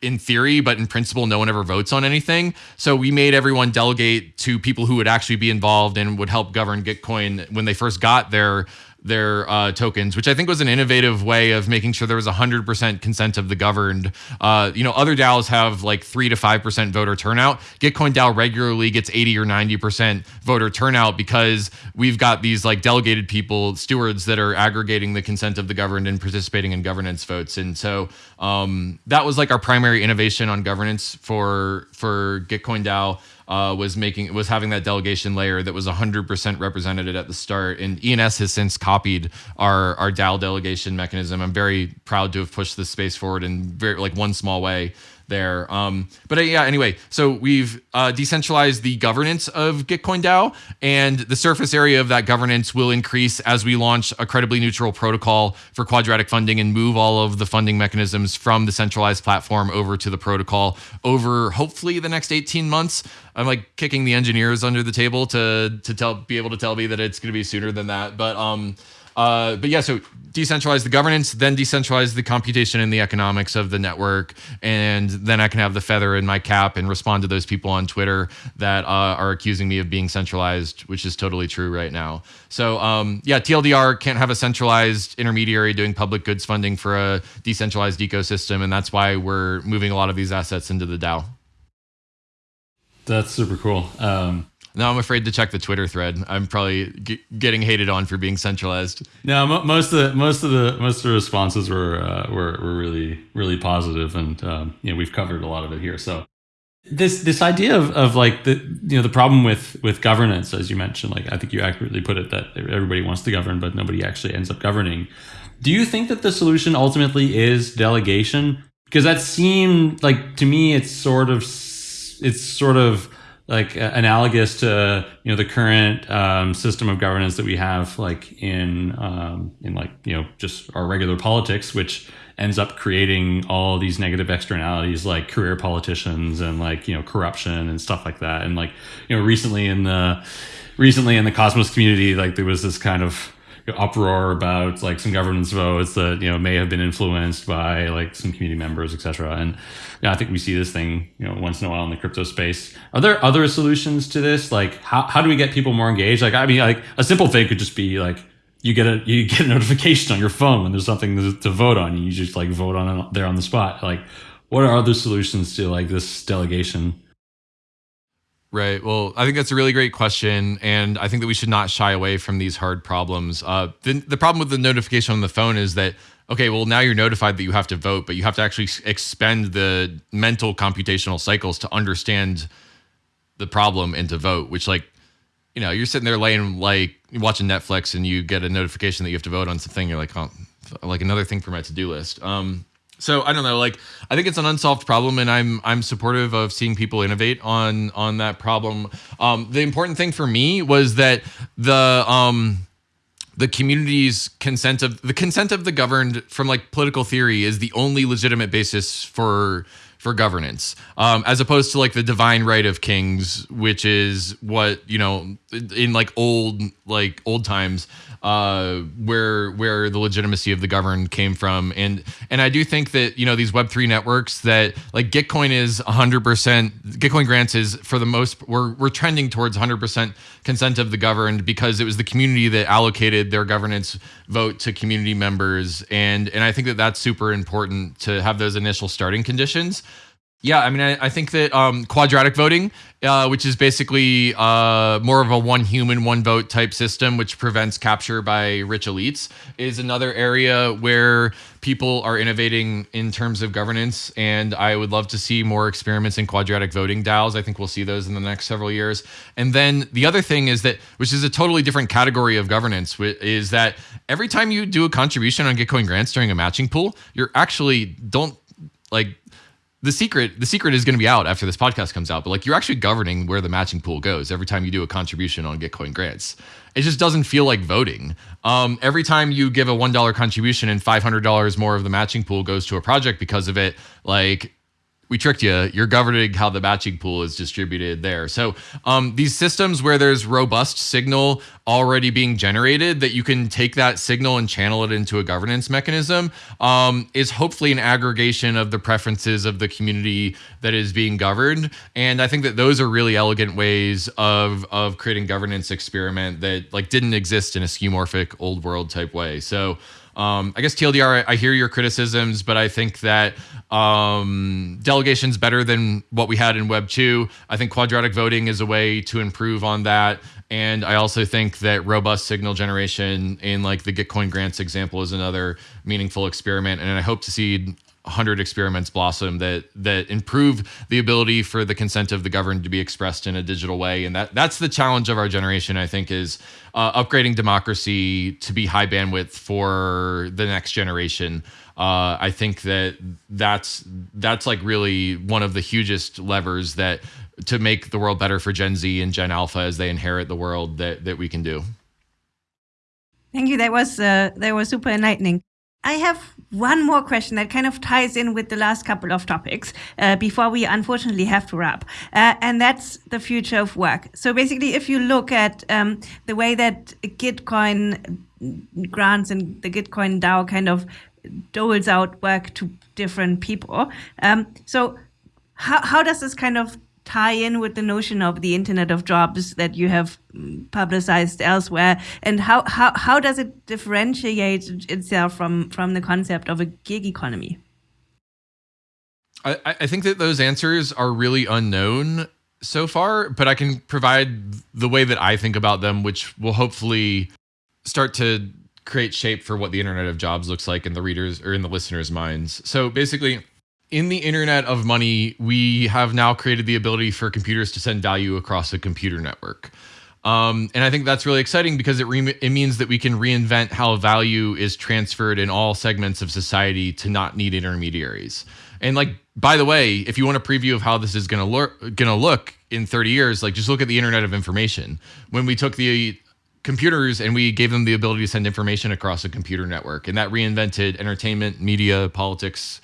in theory, but in principle, no one ever votes on anything. So we made everyone delegate to people who would actually be involved and would help govern Gitcoin when they first got their their uh, tokens, which I think was an innovative way of making sure there was 100% consent of the governed. Uh, you know, other DAOs have like 3 to 5% voter turnout. Gitcoin DAO regularly gets 80 or 90% voter turnout because we've got these like delegated people, stewards that are aggregating the consent of the governed and participating in governance votes. And so um, that was like our primary innovation on governance for for Gitcoin DAO uh, was making was having that delegation layer that was 100% represented at the start. And ENS has since copied our our DAO delegation mechanism. I'm very proud to have pushed this space forward in very like one small way there. Um, but uh, yeah, anyway, so we've uh, decentralized the governance of Gitcoin DAO, and the surface area of that governance will increase as we launch a credibly neutral protocol for quadratic funding and move all of the funding mechanisms from the centralized platform over to the protocol over hopefully the next 18 months. I'm like kicking the engineers under the table to to tell be able to tell me that it's going to be sooner than that, but um uh, but yeah, so decentralize the governance, then decentralize the computation and the economics of the network, and then I can have the feather in my cap and respond to those people on Twitter that uh, are accusing me of being centralized, which is totally true right now. So um, yeah, TLDR can't have a centralized intermediary doing public goods funding for a decentralized ecosystem, and that's why we're moving a lot of these assets into the DAO. That's super cool. Um, now I'm afraid to check the Twitter thread. I'm probably g- getting hated on for being centralized. No, most of the most of the most of the responses were uh, were, were really really positive, and um, you know we've covered a lot of it here. So this this idea of, of like the you know the problem with with governance, as you mentioned, like I think you accurately put it that everybody wants to govern, but nobody actually ends up governing. Do you think that the solution ultimately is delegation? Because that seemed like to me, it's sort of it's sort of like uh, analogous to you know the current um, system of governance that we have like in um, in like you know just our regular politics which ends up creating all these negative externalities like career politicians and like you know corruption and stuff like that. And like you know recently in the recently in the cosmos community like there was this kind of uproar about like some governance votes that you know may have been influenced by like some community members, etc. And yeah, I think we see this thing you know once in a while in the crypto space. Are there other solutions to this? Like how how do we get people more engaged? Like I mean, like a simple thing could just be like you get a you get a notification on your phone when there's something to, vote on. You just like vote on it there on the spot. Like what are other solutions to like this delegation? Right. Well, I think that's a really great question, and I think that we should not shy away from these hard problems. Uh, the, the problem with the notification on the phone is that okay, well now you're notified that you have to vote, but you have to actually expend the mental computational cycles to understand the problem and to vote. Which, like, you know, you're sitting there laying like watching Netflix, and you get a notification that you have to vote on something. You're like, oh, like another thing for my to do list. Um, so I don't know. Like I think it's an unsolved problem, and I'm I'm supportive of seeing people innovate on on that problem. Um, the important thing for me was that the um, the community's consent of the consent of the governed from like political theory is the only legitimate basis for for governance, um, as opposed to like the divine right of kings, which is what you know in like old like old times, uh, where where the legitimacy of the governed came from, and and I do think that you know these Web three networks that like Gitcoin is hundred percent Gitcoin grants is for the most we're we're trending towards hundred percent consent of the governed because it was the community that allocated their governance vote to community members, and and I think that that's super important to have those initial starting conditions. Yeah, I mean, I, I think that um, quadratic voting, uh, which is basically uh, more of a one human, one vote type system, which prevents capture by rich elites, is another area where people are innovating in terms of governance. And I would love to see more experiments in quadratic voting DAOs. I think we'll see those in the next several years. And then the other thing is that, which is a totally different category of governance, is that every time you do a contribution on Gitcoin grants during a matching pool, you're actually don't like the secret the secret is going to be out after this podcast comes out but like you're actually governing where the matching pool goes every time you do a contribution on gitcoin grants. It just doesn't feel like voting. Um, every time you give a $1 contribution and $500 more of the matching pool goes to a project because of it like we tricked you. You're governing how the matching pool is distributed there. So um, these systems where there's robust signal already being generated that you can take that signal and channel it into a governance mechanism um, is hopefully an aggregation of the preferences of the community that is being governed. And I think that those are really elegant ways of of creating governance experiment that like didn't exist in a skeuomorphic old world type way. So um, I guess TLDR, I, I, hear your criticisms, but I think that um, delegation's better than what we had in Web 2. I think quadratic voting is a way to improve on that. And I also think that robust signal generation in like the Gitcoin grants example is another meaningful experiment. And I hope to see 100 experiments blossom that that improve the ability for the consent of the governed to be expressed in a digital way and that that's the challenge of our generation i think is uh, upgrading democracy to be high bandwidth for the next generation uh, i think that that's that's like really one of the hugest levers that to make the world better for gen z and gen alpha as they inherit the world that that we can do Thank you. That was uh, that was super enlightening. I have one more question that kind of ties in with the last couple of topics uh, before we unfortunately have to wrap, uh, and that's the future of work. So basically, if you look at um, the way that Gitcoin grants and the Gitcoin DAO kind of doles out work to different people, um, so how how does this kind of tie in with the notion of the internet of jobs that you have mm, publicized elsewhere? And how, how, how does it differentiate itself from, from the concept of a gig economy? I, I think that those answers are really unknown so far but i can provide the way that i think about them which will hopefully start to create shape for what the internet of jobs looks like in the readers or in the listeners minds. So basically in the internet of money, we have now created the ability for computers to send value across a computer network. Um, and I think that's really exciting because it, it means that we can reinvent how value is transferred in all segments of society to not need intermediaries. And like, by the way, if you want a preview of how this is going to look, going to look in 30 years, like just look at the Internet of Information. When we took the computers and we gave them the ability to send information across a computer network, and that reinvented entertainment, media, politics,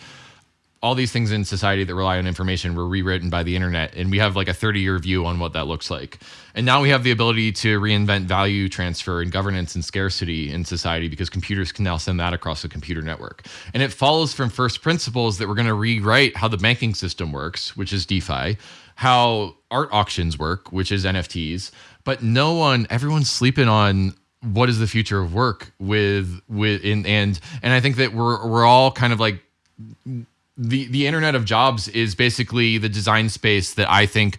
all these things in society that rely on information were rewritten by the internet and we have like a 30 year view on what that looks like. And now we have the ability to reinvent value transfer and governance and scarcity in society because computers can now send that across a computer network. And it follows from first principles that we're going to rewrite how the banking system works which is defi how art auctions work which is nfts but no one everyone's sleeping on what is the future of work with with in and and i think that we're we're all kind of like the the internet of jobs is basically the design space that I think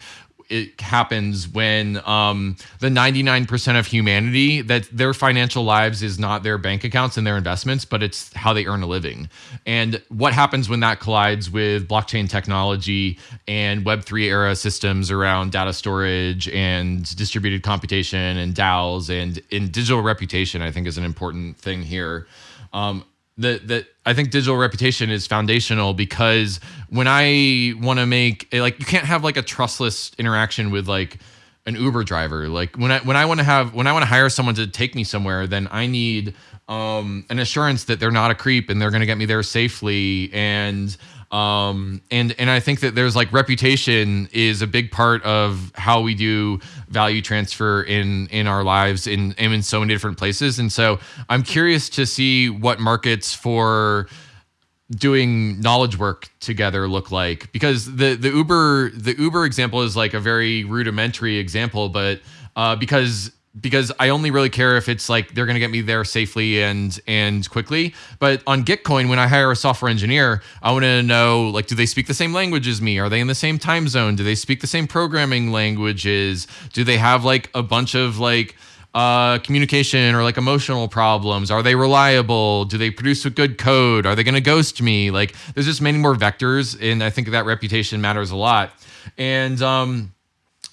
it happens when um, the 99% of humanity that their financial lives is not their bank accounts and their investments but it's how they earn a living. And what happens when that collides with blockchain technology and web3 era systems around data storage and distributed computation and DAOs and in digital reputation i think is an important thing here. Um, that that I think digital reputation is foundational because when I want to make like you can't have like a trustless interaction with like an Uber driver. Like when I when I want to have when I want to hire someone to take me somewhere, then I need um, an assurance that they're not a creep and they're going to get me there safely and um, and and I think that there's like reputation is a big part of how we do value transfer in in our lives in in so many different places. And so I'm curious to see what markets for doing knowledge work together look like because the the Uber the Uber example is like a very rudimentary example, but uh, because because I only really care if it's like they're going to get me there safely and and quickly. But on Gitcoin, when I hire a software engineer, I want to know like, do they speak the same language as me? Are they in the same time zone? Do they speak the same programming languages? Do they have like a bunch of like uh, communication or like emotional problems? Are they reliable? Do they produce a good code? Are they going to ghost me? Like, there's just many more vectors, and I think that reputation matters a lot. And um,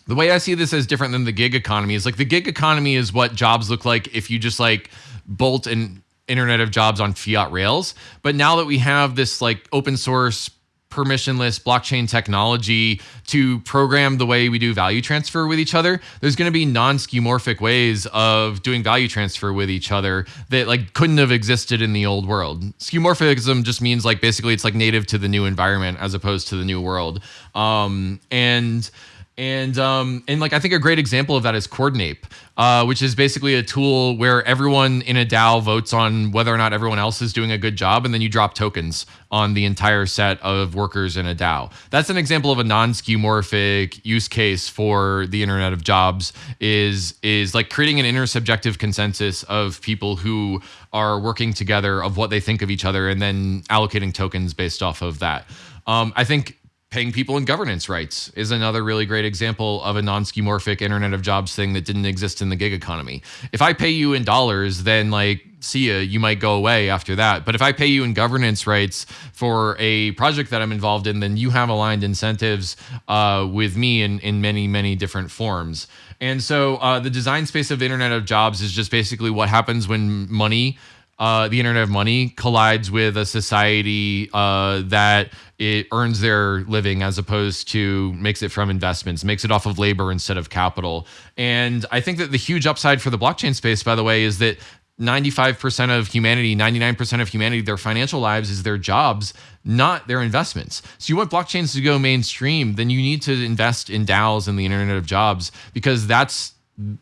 the way I see this as different than the gig economy is like the gig economy is what jobs look like if you just like bolt an internet of jobs on fiat rails. But now that we have this like open source permissionless blockchain technology to program the way we do value transfer with each other there's going to be non-skeuomorphic ways of doing value transfer with each other that like couldn't have existed in the old world skeuomorphism just means like basically it's like native to the new environment as opposed to the new world um, and and um, and like I think a great example of that is Coordinape, uh, which is basically a tool where everyone in a DAO votes on whether or not everyone else is doing a good job, and then you drop tokens on the entire set of workers in a DAO. That's an example of a non-skeuomorphic use case for the Internet of Jobs. Is is like creating an intersubjective consensus of people who are working together of what they think of each other, and then allocating tokens based off of that. Um, I think paying people in governance rights is another really great example of a non-skeuomorphic internet of jobs thing that didn't exist in the gig economy. If i pay you in dollars then like see ya you might go away after that. But if i pay you in governance rights for a project that i'm involved in then you have aligned incentives uh, with me in, in many many different forms. And so uh, the design space of internet of jobs is just basically what happens when money uh, the internet of money collides with a society uh, that it earns their living as opposed to makes it from investments, makes it off of labor instead of capital. And I think that the huge upside for the blockchain space, by the way, is that 95% of humanity, 99% of humanity, their financial lives is their jobs, not their investments. So you want blockchains to go mainstream, then you need to invest in DAOs and the internet of jobs because that's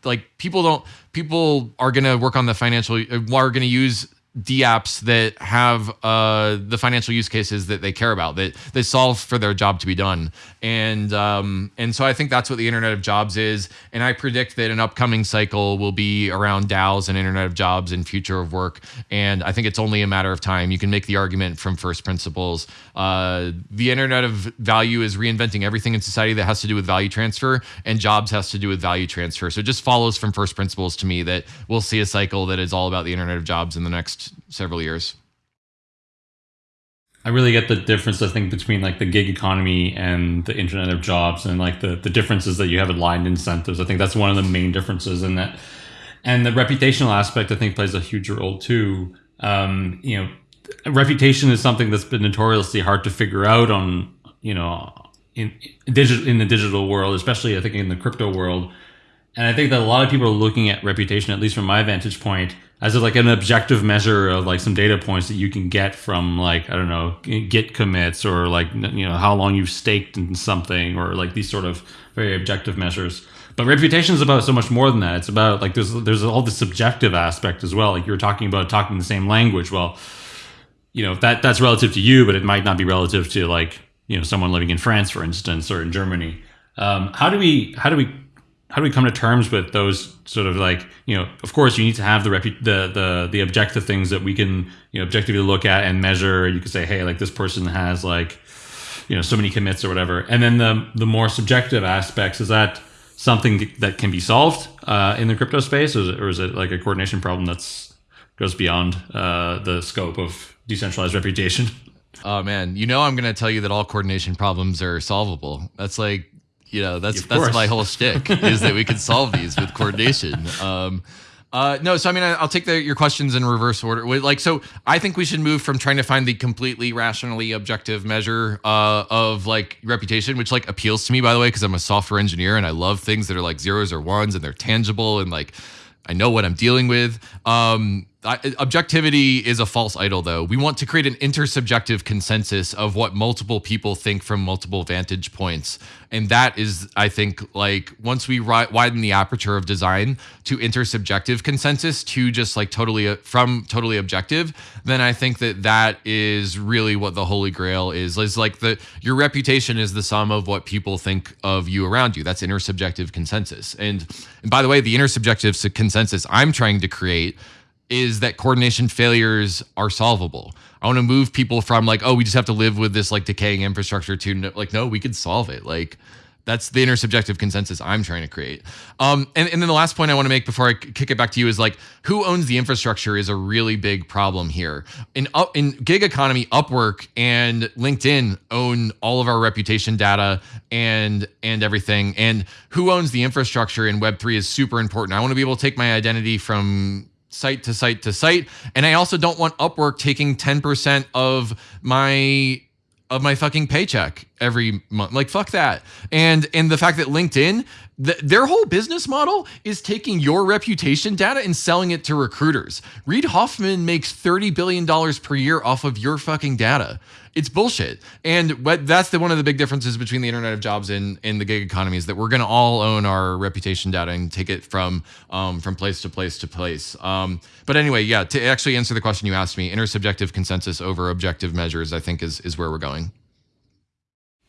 like people don't people are going to work on the financial are going to use DApps that have uh, the financial use cases that they care about that they solve for their job to be done. And um, and so I think that's what the Internet of Jobs is. And I predict that an upcoming cycle will be around DAOs and Internet of Jobs and future of work. And I think it's only a matter of time. You can make the argument from first principles. Uh, the Internet of Value is reinventing everything in society that has to do with value transfer and jobs has to do with value transfer. So it just follows from first principles to me that we'll see a cycle that is all about the Internet of Jobs in the next several years. I really get the difference, I think, between like the gig economy and the internet of jobs and like the, the differences that you have aligned incentives. I think that's one of the main differences in that. And the reputational aspect, I think, plays a huge role too. Um, you know, reputation is something that's been notoriously hard to figure out on, you know, in, digital in the digital world, especially I think in the crypto world. And I think that a lot of people are looking at reputation, at least from my vantage point, as like an objective measure of like some data points that you can get from like I don't know git commits or like you know how long you've staked in something or like these sort of very objective measures. But reputation is about so much more than that. It's about like there's there's all the subjective aspect as well. Like you were talking about talking the same language. Well, you know that that's relative to you, but it might not be relative to like you know someone living in France, for instance, or in Germany. Um, how do we how do we how do we come to terms with those sort of like you know of course you need to have the repu- the the the objective things that we can you know objectively look at and measure. You could say hey like this person has like you know so many commits or whatever. And then the the more subjective aspects is that something that can be solved uh, in the crypto space? Or is, it, or is it like a coordination problem that's goes beyond uh, the scope of decentralized reputation? Oh man. You know i'm going to tell you that all coordination problems are solvable. That's like you know, that's that's course. my whole shtick is that we can solve these with coordination. Um, uh, no, so I mean, I'll take the, your questions in reverse order. Like, so I think we should move from trying to find the completely rationally objective measure uh, of like reputation, which like appeals to me, by the way, because I'm a software engineer and I love things that are like zeros or ones and they're tangible and like I know what I'm dealing with. Um, I, objectivity is a false idol, though. We want to create an intersubjective consensus of what multiple people think from multiple vantage points. And that is, I think, like once we widen the aperture of design to intersubjective consensus to just like totally uh, from totally objective, then I think that that is really what the holy grail is. Is like the your reputation is the sum of what people think of you around you. That's intersubjective consensus. And, and by the way, the intersubjective consensus I'm trying to create is that coordination failures are solvable. I want to move people from like, oh, we just have to live with this like decaying infrastructure to like, no, we could solve it. Like, that's the intersubjective consensus I'm trying to create. Um, and, and then the last point I want to make before I kick it back to you is like, who owns the infrastructure is a really big problem here. In up in gig economy, Upwork and LinkedIn own all of our reputation data and and everything. And who owns the infrastructure in Web three is super important. I want to be able to take my identity from site to site to site. And I also don't want Upwork taking 10% of my of my fucking paycheck every month. Like fuck that. And and the fact that LinkedIn the, their whole business model is taking your reputation data and selling it to recruiters. Reid Hoffman makes $30 billion per year off of your fucking data. It's bullshit. And that's the one of the big differences between the Internet of Jobs and, the gig economy is that we're going to all own our reputation data and take it from um, from place to place to place. Um, but anyway, yeah, to actually answer the question you asked me, intersubjective consensus over objective measures, I think is is where we're going.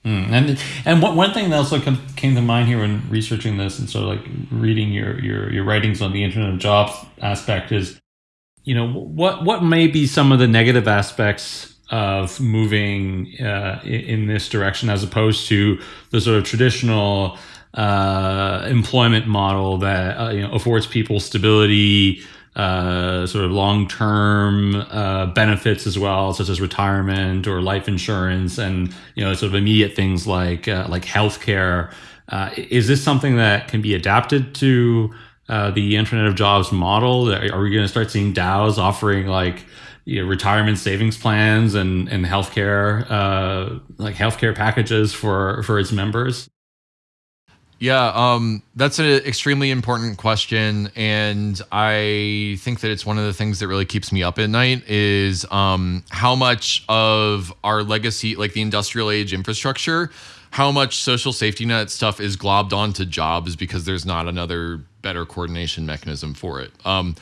Mm. And and one thing that also come, came to mind here when researching this and sort of like reading your, your your writings on the Internet of Jobs aspect is, you know, what what may be some of the negative aspects of moving uh, in, this direction as opposed to the sort of traditional uh, employment model that uh, you know affords people stability, uh, sort of long-term uh, benefits as well, such as retirement or life insurance, and you know sort of immediate things like uh, like healthcare. Uh, is this something that can be adapted to the Internet of Jobs model? Are we going to start seeing DAOs offering like you know, retirement savings plans and and healthcare uh, like healthcare packages for for its members? Yeah, um, that's an extremely important question, and I think that it's one of the things that really keeps me up at night is um, how much of our legacy, like the industrial age infrastructure, how much social safety net stuff is globbed onto jobs because there's not another better coordination mechanism for it. Um,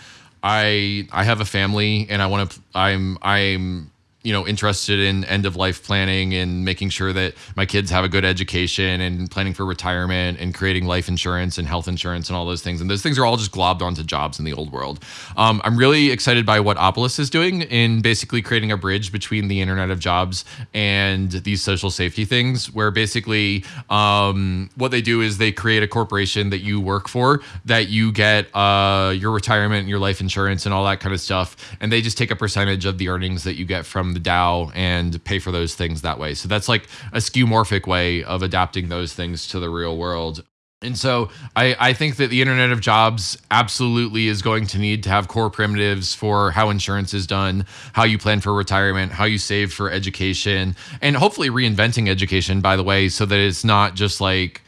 I I have a family, and I want to. I'm I'm you know interested in end of life planning and making sure that my kids have a good education and planning for retirement and creating life insurance and health insurance and all those things. And those things are all just globbed onto jobs in the old world. Um, i'm really excited by what opolis is doing in basically creating a bridge between the internet of jobs and these social safety things where basically um, what they do is they create a corporation that you work for that you get uh, your retirement and your life insurance and all that kind of stuff. And they just take a percentage of the earnings that you get from the DAO and pay for those things that way. So that's like a skeuomorphic way of adapting those things to the real world. And so I, I think that the Internet of Jobs absolutely is going to need to have core primitives for how insurance is done, how you plan for retirement, how you save for education, and hopefully reinventing education, by the way, so that it's not just like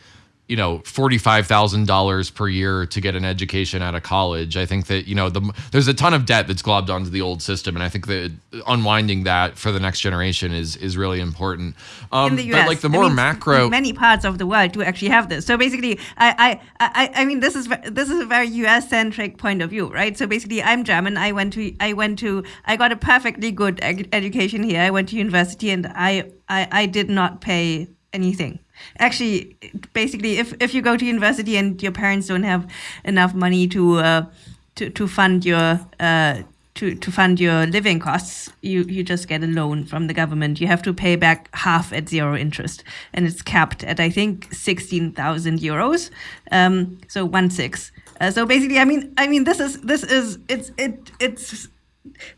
you know $45,000 per year to get an education out of college. I think that you know the there's a ton of debt that's globbed onto the old system and I think that unwinding that for the next generation is is really important. Um, in the US, but like the more I mean, macro many parts of the world do actually have this. So basically I I I, I mean this is this is a very US centric point of view, right? So basically I'm German. I went to I went to I got a perfectly good ed- education here. I went to university and I I, I did not pay anything Actually, basically, if, if you go to university and your parents don't have enough money to uh, to to fund your uh, to, to fund your living costs, you, you just get a loan from the government. You have to pay back half at zero interest, and it's capped at I think sixteen thousand euros. Um, so one six. Uh, so basically, I mean, I mean, this is this is it's it it's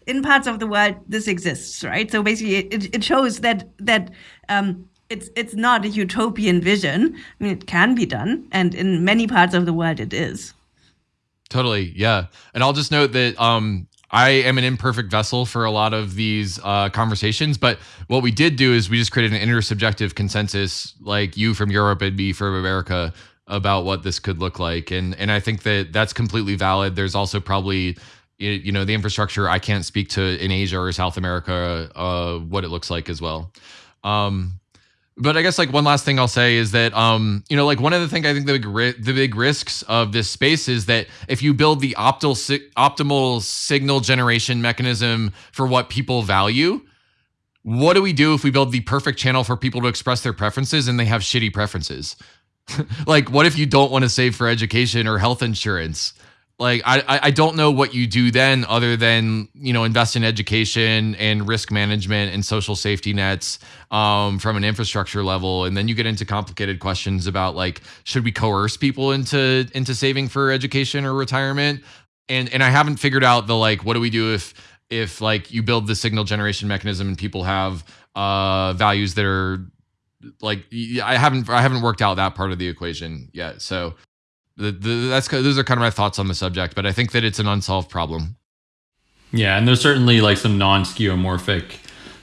in parts of the world this exists, right? So basically, it, it shows that that um, it's it's not a utopian vision. I mean, it can be done, and in many parts of the world, it is. Totally, yeah. And I'll just note that um, I am an imperfect vessel for a lot of these uh, conversations, but what we did do is we just created an intersubjective consensus, like you from Europe and me from America, about what this could look like, and and I think that that's completely valid. There's also probably you know the infrastructure I can't speak to in Asia or South America uh, what it looks like as well. Um, but I guess like one last thing I'll say is that um you know like one of the things I think the big the big risks of this space is that if you build the optimal si- optimal signal generation mechanism for what people value, what do we do if we build the perfect channel for people to express their preferences and they have shitty preferences? like what if you don't want to save for education or health insurance? Like I, I don't know what you do then other than you know invest in education and risk management and social safety nets um, from an infrastructure level. And then you get into complicated questions about like should we coerce people into into saving for education or retirement? And and i haven't figured out the like what do we do if if like you build the signal generation mechanism and people have uh values that are like i haven't i haven't worked out that part of the equation yet. So that's those are kind of my thoughts on the subject, but I think that it's an unsolved problem. Yeah, and there's certainly like some non-skeuomorphic,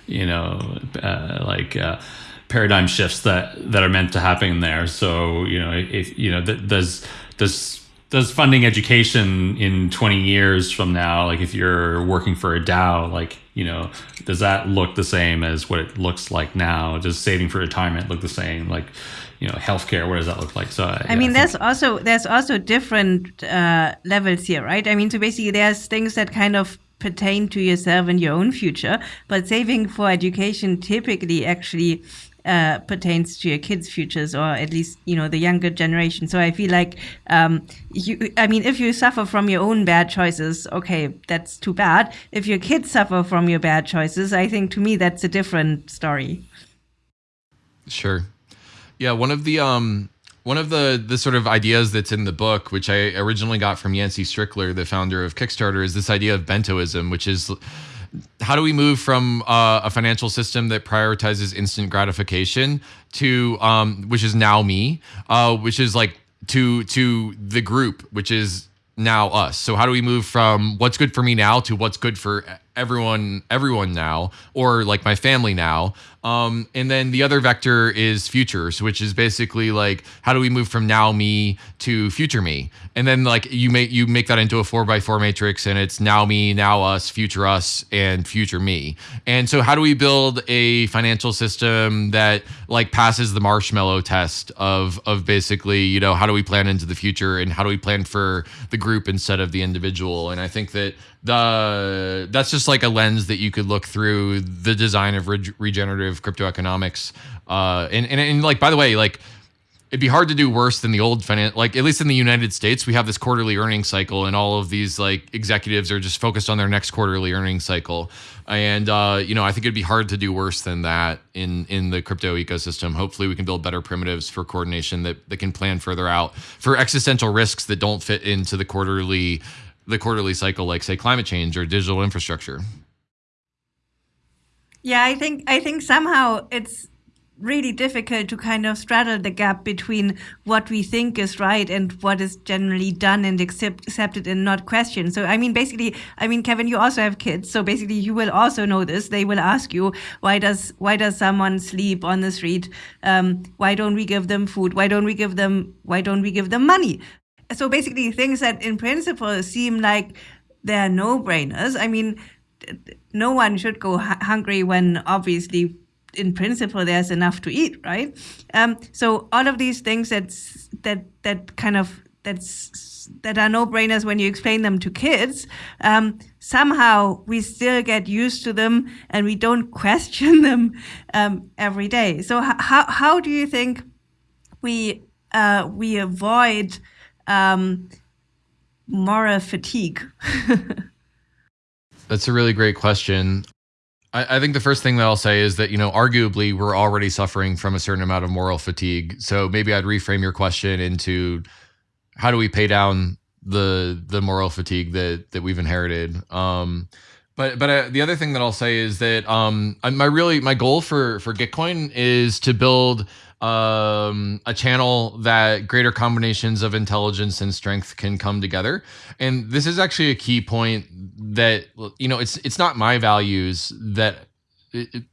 you know, uh, like uh, paradigm shifts that that are meant to happen there. So you know, if you know, does does does funding education in 20 years from now, like if you're working for a DAO, like you know, does that look the same as what it looks like now? Does saving for retirement look the same? Like you know healthcare what does that look like so i yeah, mean I there's also there's also different uh, levels here right i mean so basically there's things that kind of pertain to yourself and your own future but saving for education typically actually uh, pertains to your kids' futures, or at least you know the younger generation. So I feel like um, you, I mean, if you suffer from your own bad choices, okay, that's too bad. If your kids suffer from your bad choices, I think to me that's a different story. Sure. Yeah, one of the um one of the the sort of ideas that's in the book, which I originally got from Yancey Strickler, the founder of Kickstarter, is this idea of bentoism, which is how do we move from uh, a financial system that prioritizes instant gratification to um, which is now me, uh, which is like to to the group, which is now us. So how do we move from what's good for me now to what's good for everyone everyone now or like my family now um, and then the other vector is futures which is basically like how do we move from now me to future me and then like you make you make that into a four by four matrix and it's now me now us future us and future me. And so how do we build a financial system that like passes the marshmallow test of of basically you know how do we plan into the future and how do we plan for the group instead of the individual? And i think that the that's just like a lens that you could look through the design of re- regenerative crypto economics uh and, and and like by the way like it'd be hard to do worse than the old finance like at least in the united states we have this quarterly earnings cycle and all of these like executives are just focused on their next quarterly earnings cycle. And uh, you know i think it'd be hard to do worse than that in in the crypto ecosystem. Hopefully we can build better primitives for coordination that, that can plan further out for existential risks that don't fit into the quarterly the quarterly cycle like say climate change or digital infrastructure. Yeah i think i think somehow it's really difficult to kind of straddle the gap between what we think is right and what is generally done and accept, accepted and not questioned. So, I mean, basically, I mean, Kevin, you also have kids, so basically, you will also know this. They will ask you, why does why does someone sleep on the street? Um, why don't we give them food? Why don't we give them why don't we give them money? so basically things that in principle seem like they're no brainers. I mean, no one should go hungry when obviously in principle there's enough to eat, right? Um, so all of these things that's that that kind of that's that are no brainers when you explain them to kids. Um, somehow we still get used to them and we don't question them um, every day. So how how do you think we uh, we avoid um, moral fatigue? That's a really great question. I, I, think the first thing that I'll say is that, you know, arguably we're already suffering from a certain amount of moral fatigue. So maybe I'd reframe your question into how do we pay down the the moral fatigue that that we've inherited? Um, but but uh, the other thing that I'll say is that um, my really my goal for for Gitcoin is to build um, a channel that greater combinations of intelligence and strength can come together. And this is actually a key point that you know it's it's not my values that it,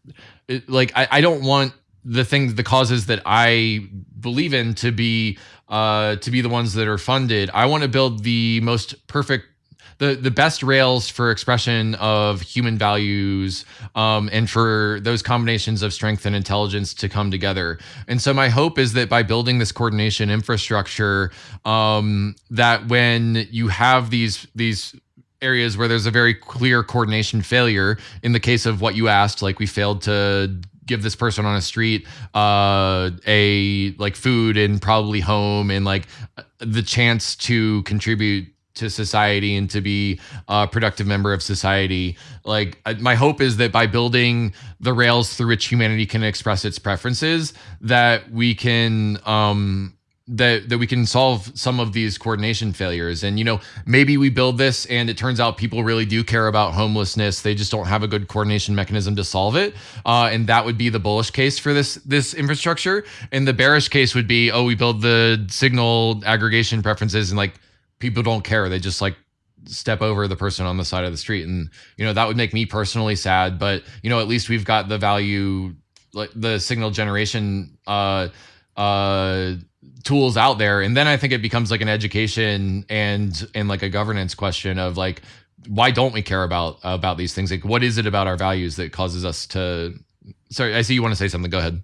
it, like I, I don't want the things the causes that I believe in to be uh, to be the ones that are funded. I want to build the most perfect the the best rails for expression of human values um, and for those combinations of strength and intelligence to come together. And so my hope is that by building this coordination infrastructure, um, that when you have these these areas where there's a very clear coordination failure in the case of what you asked like we failed to give this person on a street uh, a like food and probably home and like the chance to contribute to society and to be a productive member of society. Like my hope is that by building the rails through which humanity can express its preferences, that we can um, that that we can solve some of these coordination failures. And you know maybe we build this and it turns out people really do care about homelessness. They just don't have a good coordination mechanism to solve it. Uh, and that would be the bullish case for this this infrastructure. And the bearish case would be oh we build the signal aggregation preferences and like people don't care. They just like step over the person on the side of the street. And, you know, that would make me personally sad. But, you know, at least we've got the value, like the signal generation uh, uh, tools out there. And then I think it becomes like an education and and like a governance question of like, why don't we care about about these things? Like, what is it about our values that causes us to? Sorry, I see you want to say something. Go ahead.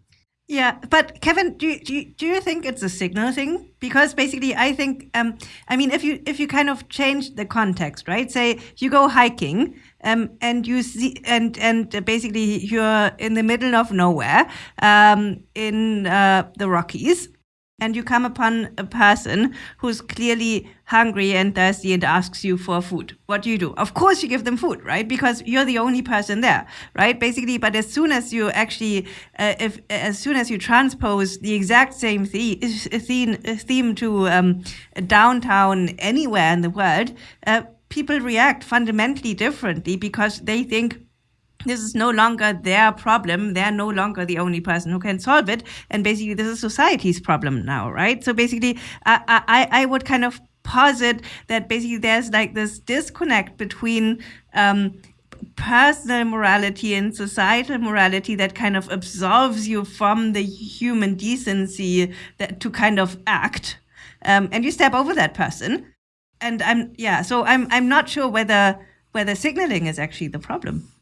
Yeah, but Kevin, do you, do you, do you think it's a signal thing? Because basically, I think, um, I mean, if you if you kind of change the context, right? Say you go hiking, um, and you see, and and basically you're in the middle of nowhere, um, in uh, the Rockies, and you come upon a person who's clearly hungry and thirsty and asks you for food. What do you do? Of course, you give them food, right? Because you're the only person there, right? Basically, but as soon as you actually, uh, if as soon as you transpose the exact same theme theme to um, downtown anywhere in the world, uh, people react fundamentally differently because they think this is no longer their problem. They're no longer the only person who can solve it. And basically, this is society's problem now, right? So basically, I, I, I would kind of posit that basically there's like this disconnect between um, personal morality and societal morality that kind of absolves you from the human decency that to kind of act. Um, and you step over that person. And I'm yeah, so I'm I'm not sure whether whether signaling is actually the problem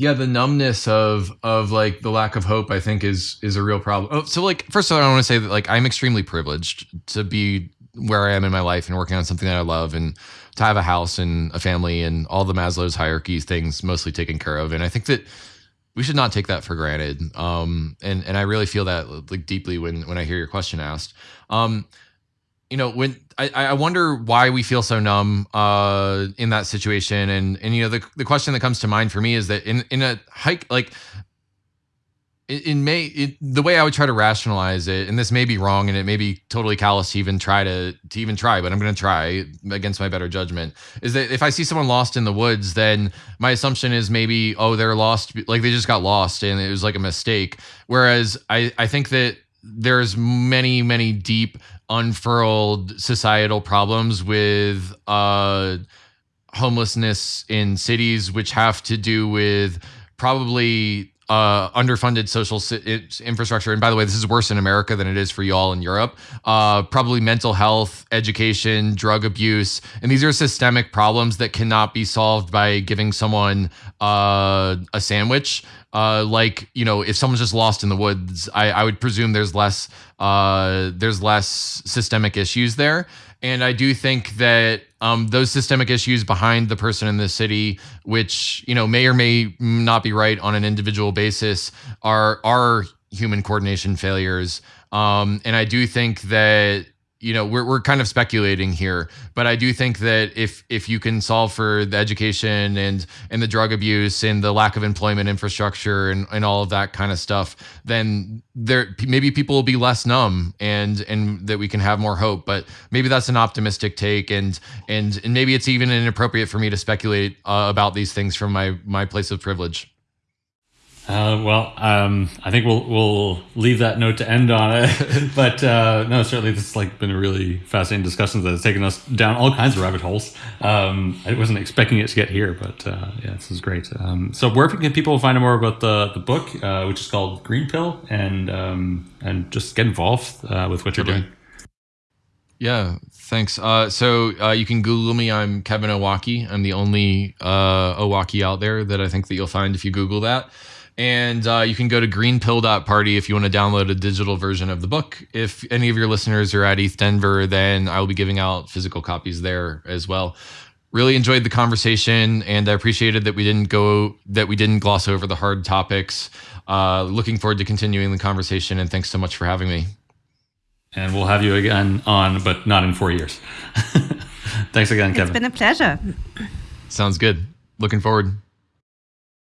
yeah the numbness of of like the lack of hope i think is is a real problem. Oh, so like first of all i want to say that like i'm extremely privileged to be where i am in my life and working on something that i love and to have a house and a family and all the maslow's hierarchy things mostly taken care of. And i think that we should not take that for granted. Um and and i really feel that like deeply when when i hear your question asked. Um you know when I, I wonder why we feel so numb uh, in that situation and and you know the, the question that comes to mind for me is that in in a hike like in May, it, the way I would try to rationalize it, and this may be wrong, and it may be totally callous to even try to to even try, but I'm going to try against my better judgment. Is that if I see someone lost in the woods, then my assumption is maybe oh they're lost, like they just got lost and it was like a mistake. Whereas I I think that there's many many deep unfurled societal problems with uh, homelessness in cities, which have to do with probably uh, underfunded social si- infrastructure. And by the way, this is worse in America than it is for y'all in Europe. Uh, probably mental health, education, drug abuse. And these are systemic problems that cannot be solved by giving someone uh, a sandwich. Uh, like you know, if someone's just lost in the woods, I, I would presume there's less uh, there's less systemic issues there. And I do think that um, those systemic issues behind the person in the city, which you know may or may not be right on an individual basis, are are human coordination failures. Um, and I do think that you know we're, we're kind of speculating here but i do think that if if you can solve for the education and and the drug abuse and the lack of employment infrastructure and, and all of that kind of stuff then there maybe people will be less numb and and that we can have more hope but maybe that's an optimistic take and and, and maybe it's even inappropriate for me to speculate uh, about these things from my my place of privilege uh, well, um, I think we'll we'll leave that note to end on it. but uh, no, certainly this has like been a really fascinating discussion that has taken us down all kinds of rabbit holes. Um, I wasn't expecting it to get here, but uh, yeah, this is great. Um, so where can people find out more about the the book, uh, which is called Green Pill, and um, and just get involved uh, with what you're doing? Yeah, thanks. Uh, so uh, you can Google me. I'm Kevin Owocki. I'm the only uh, Owocki out there that I think that you'll find if you Google that. And uh, you can go to greenpill.party if you want to download a digital version of the book. If any of your listeners are at ETH Denver, then I will be giving out physical copies there as well. Really enjoyed the conversation, and I appreciated that we didn't go that we didn't gloss over the hard topics. Uh, looking forward to continuing the conversation, and thanks so much for having me. And we'll have you again on, but not in four years. thanks again, Kevin. It's been a pleasure. Sounds good. Looking forward.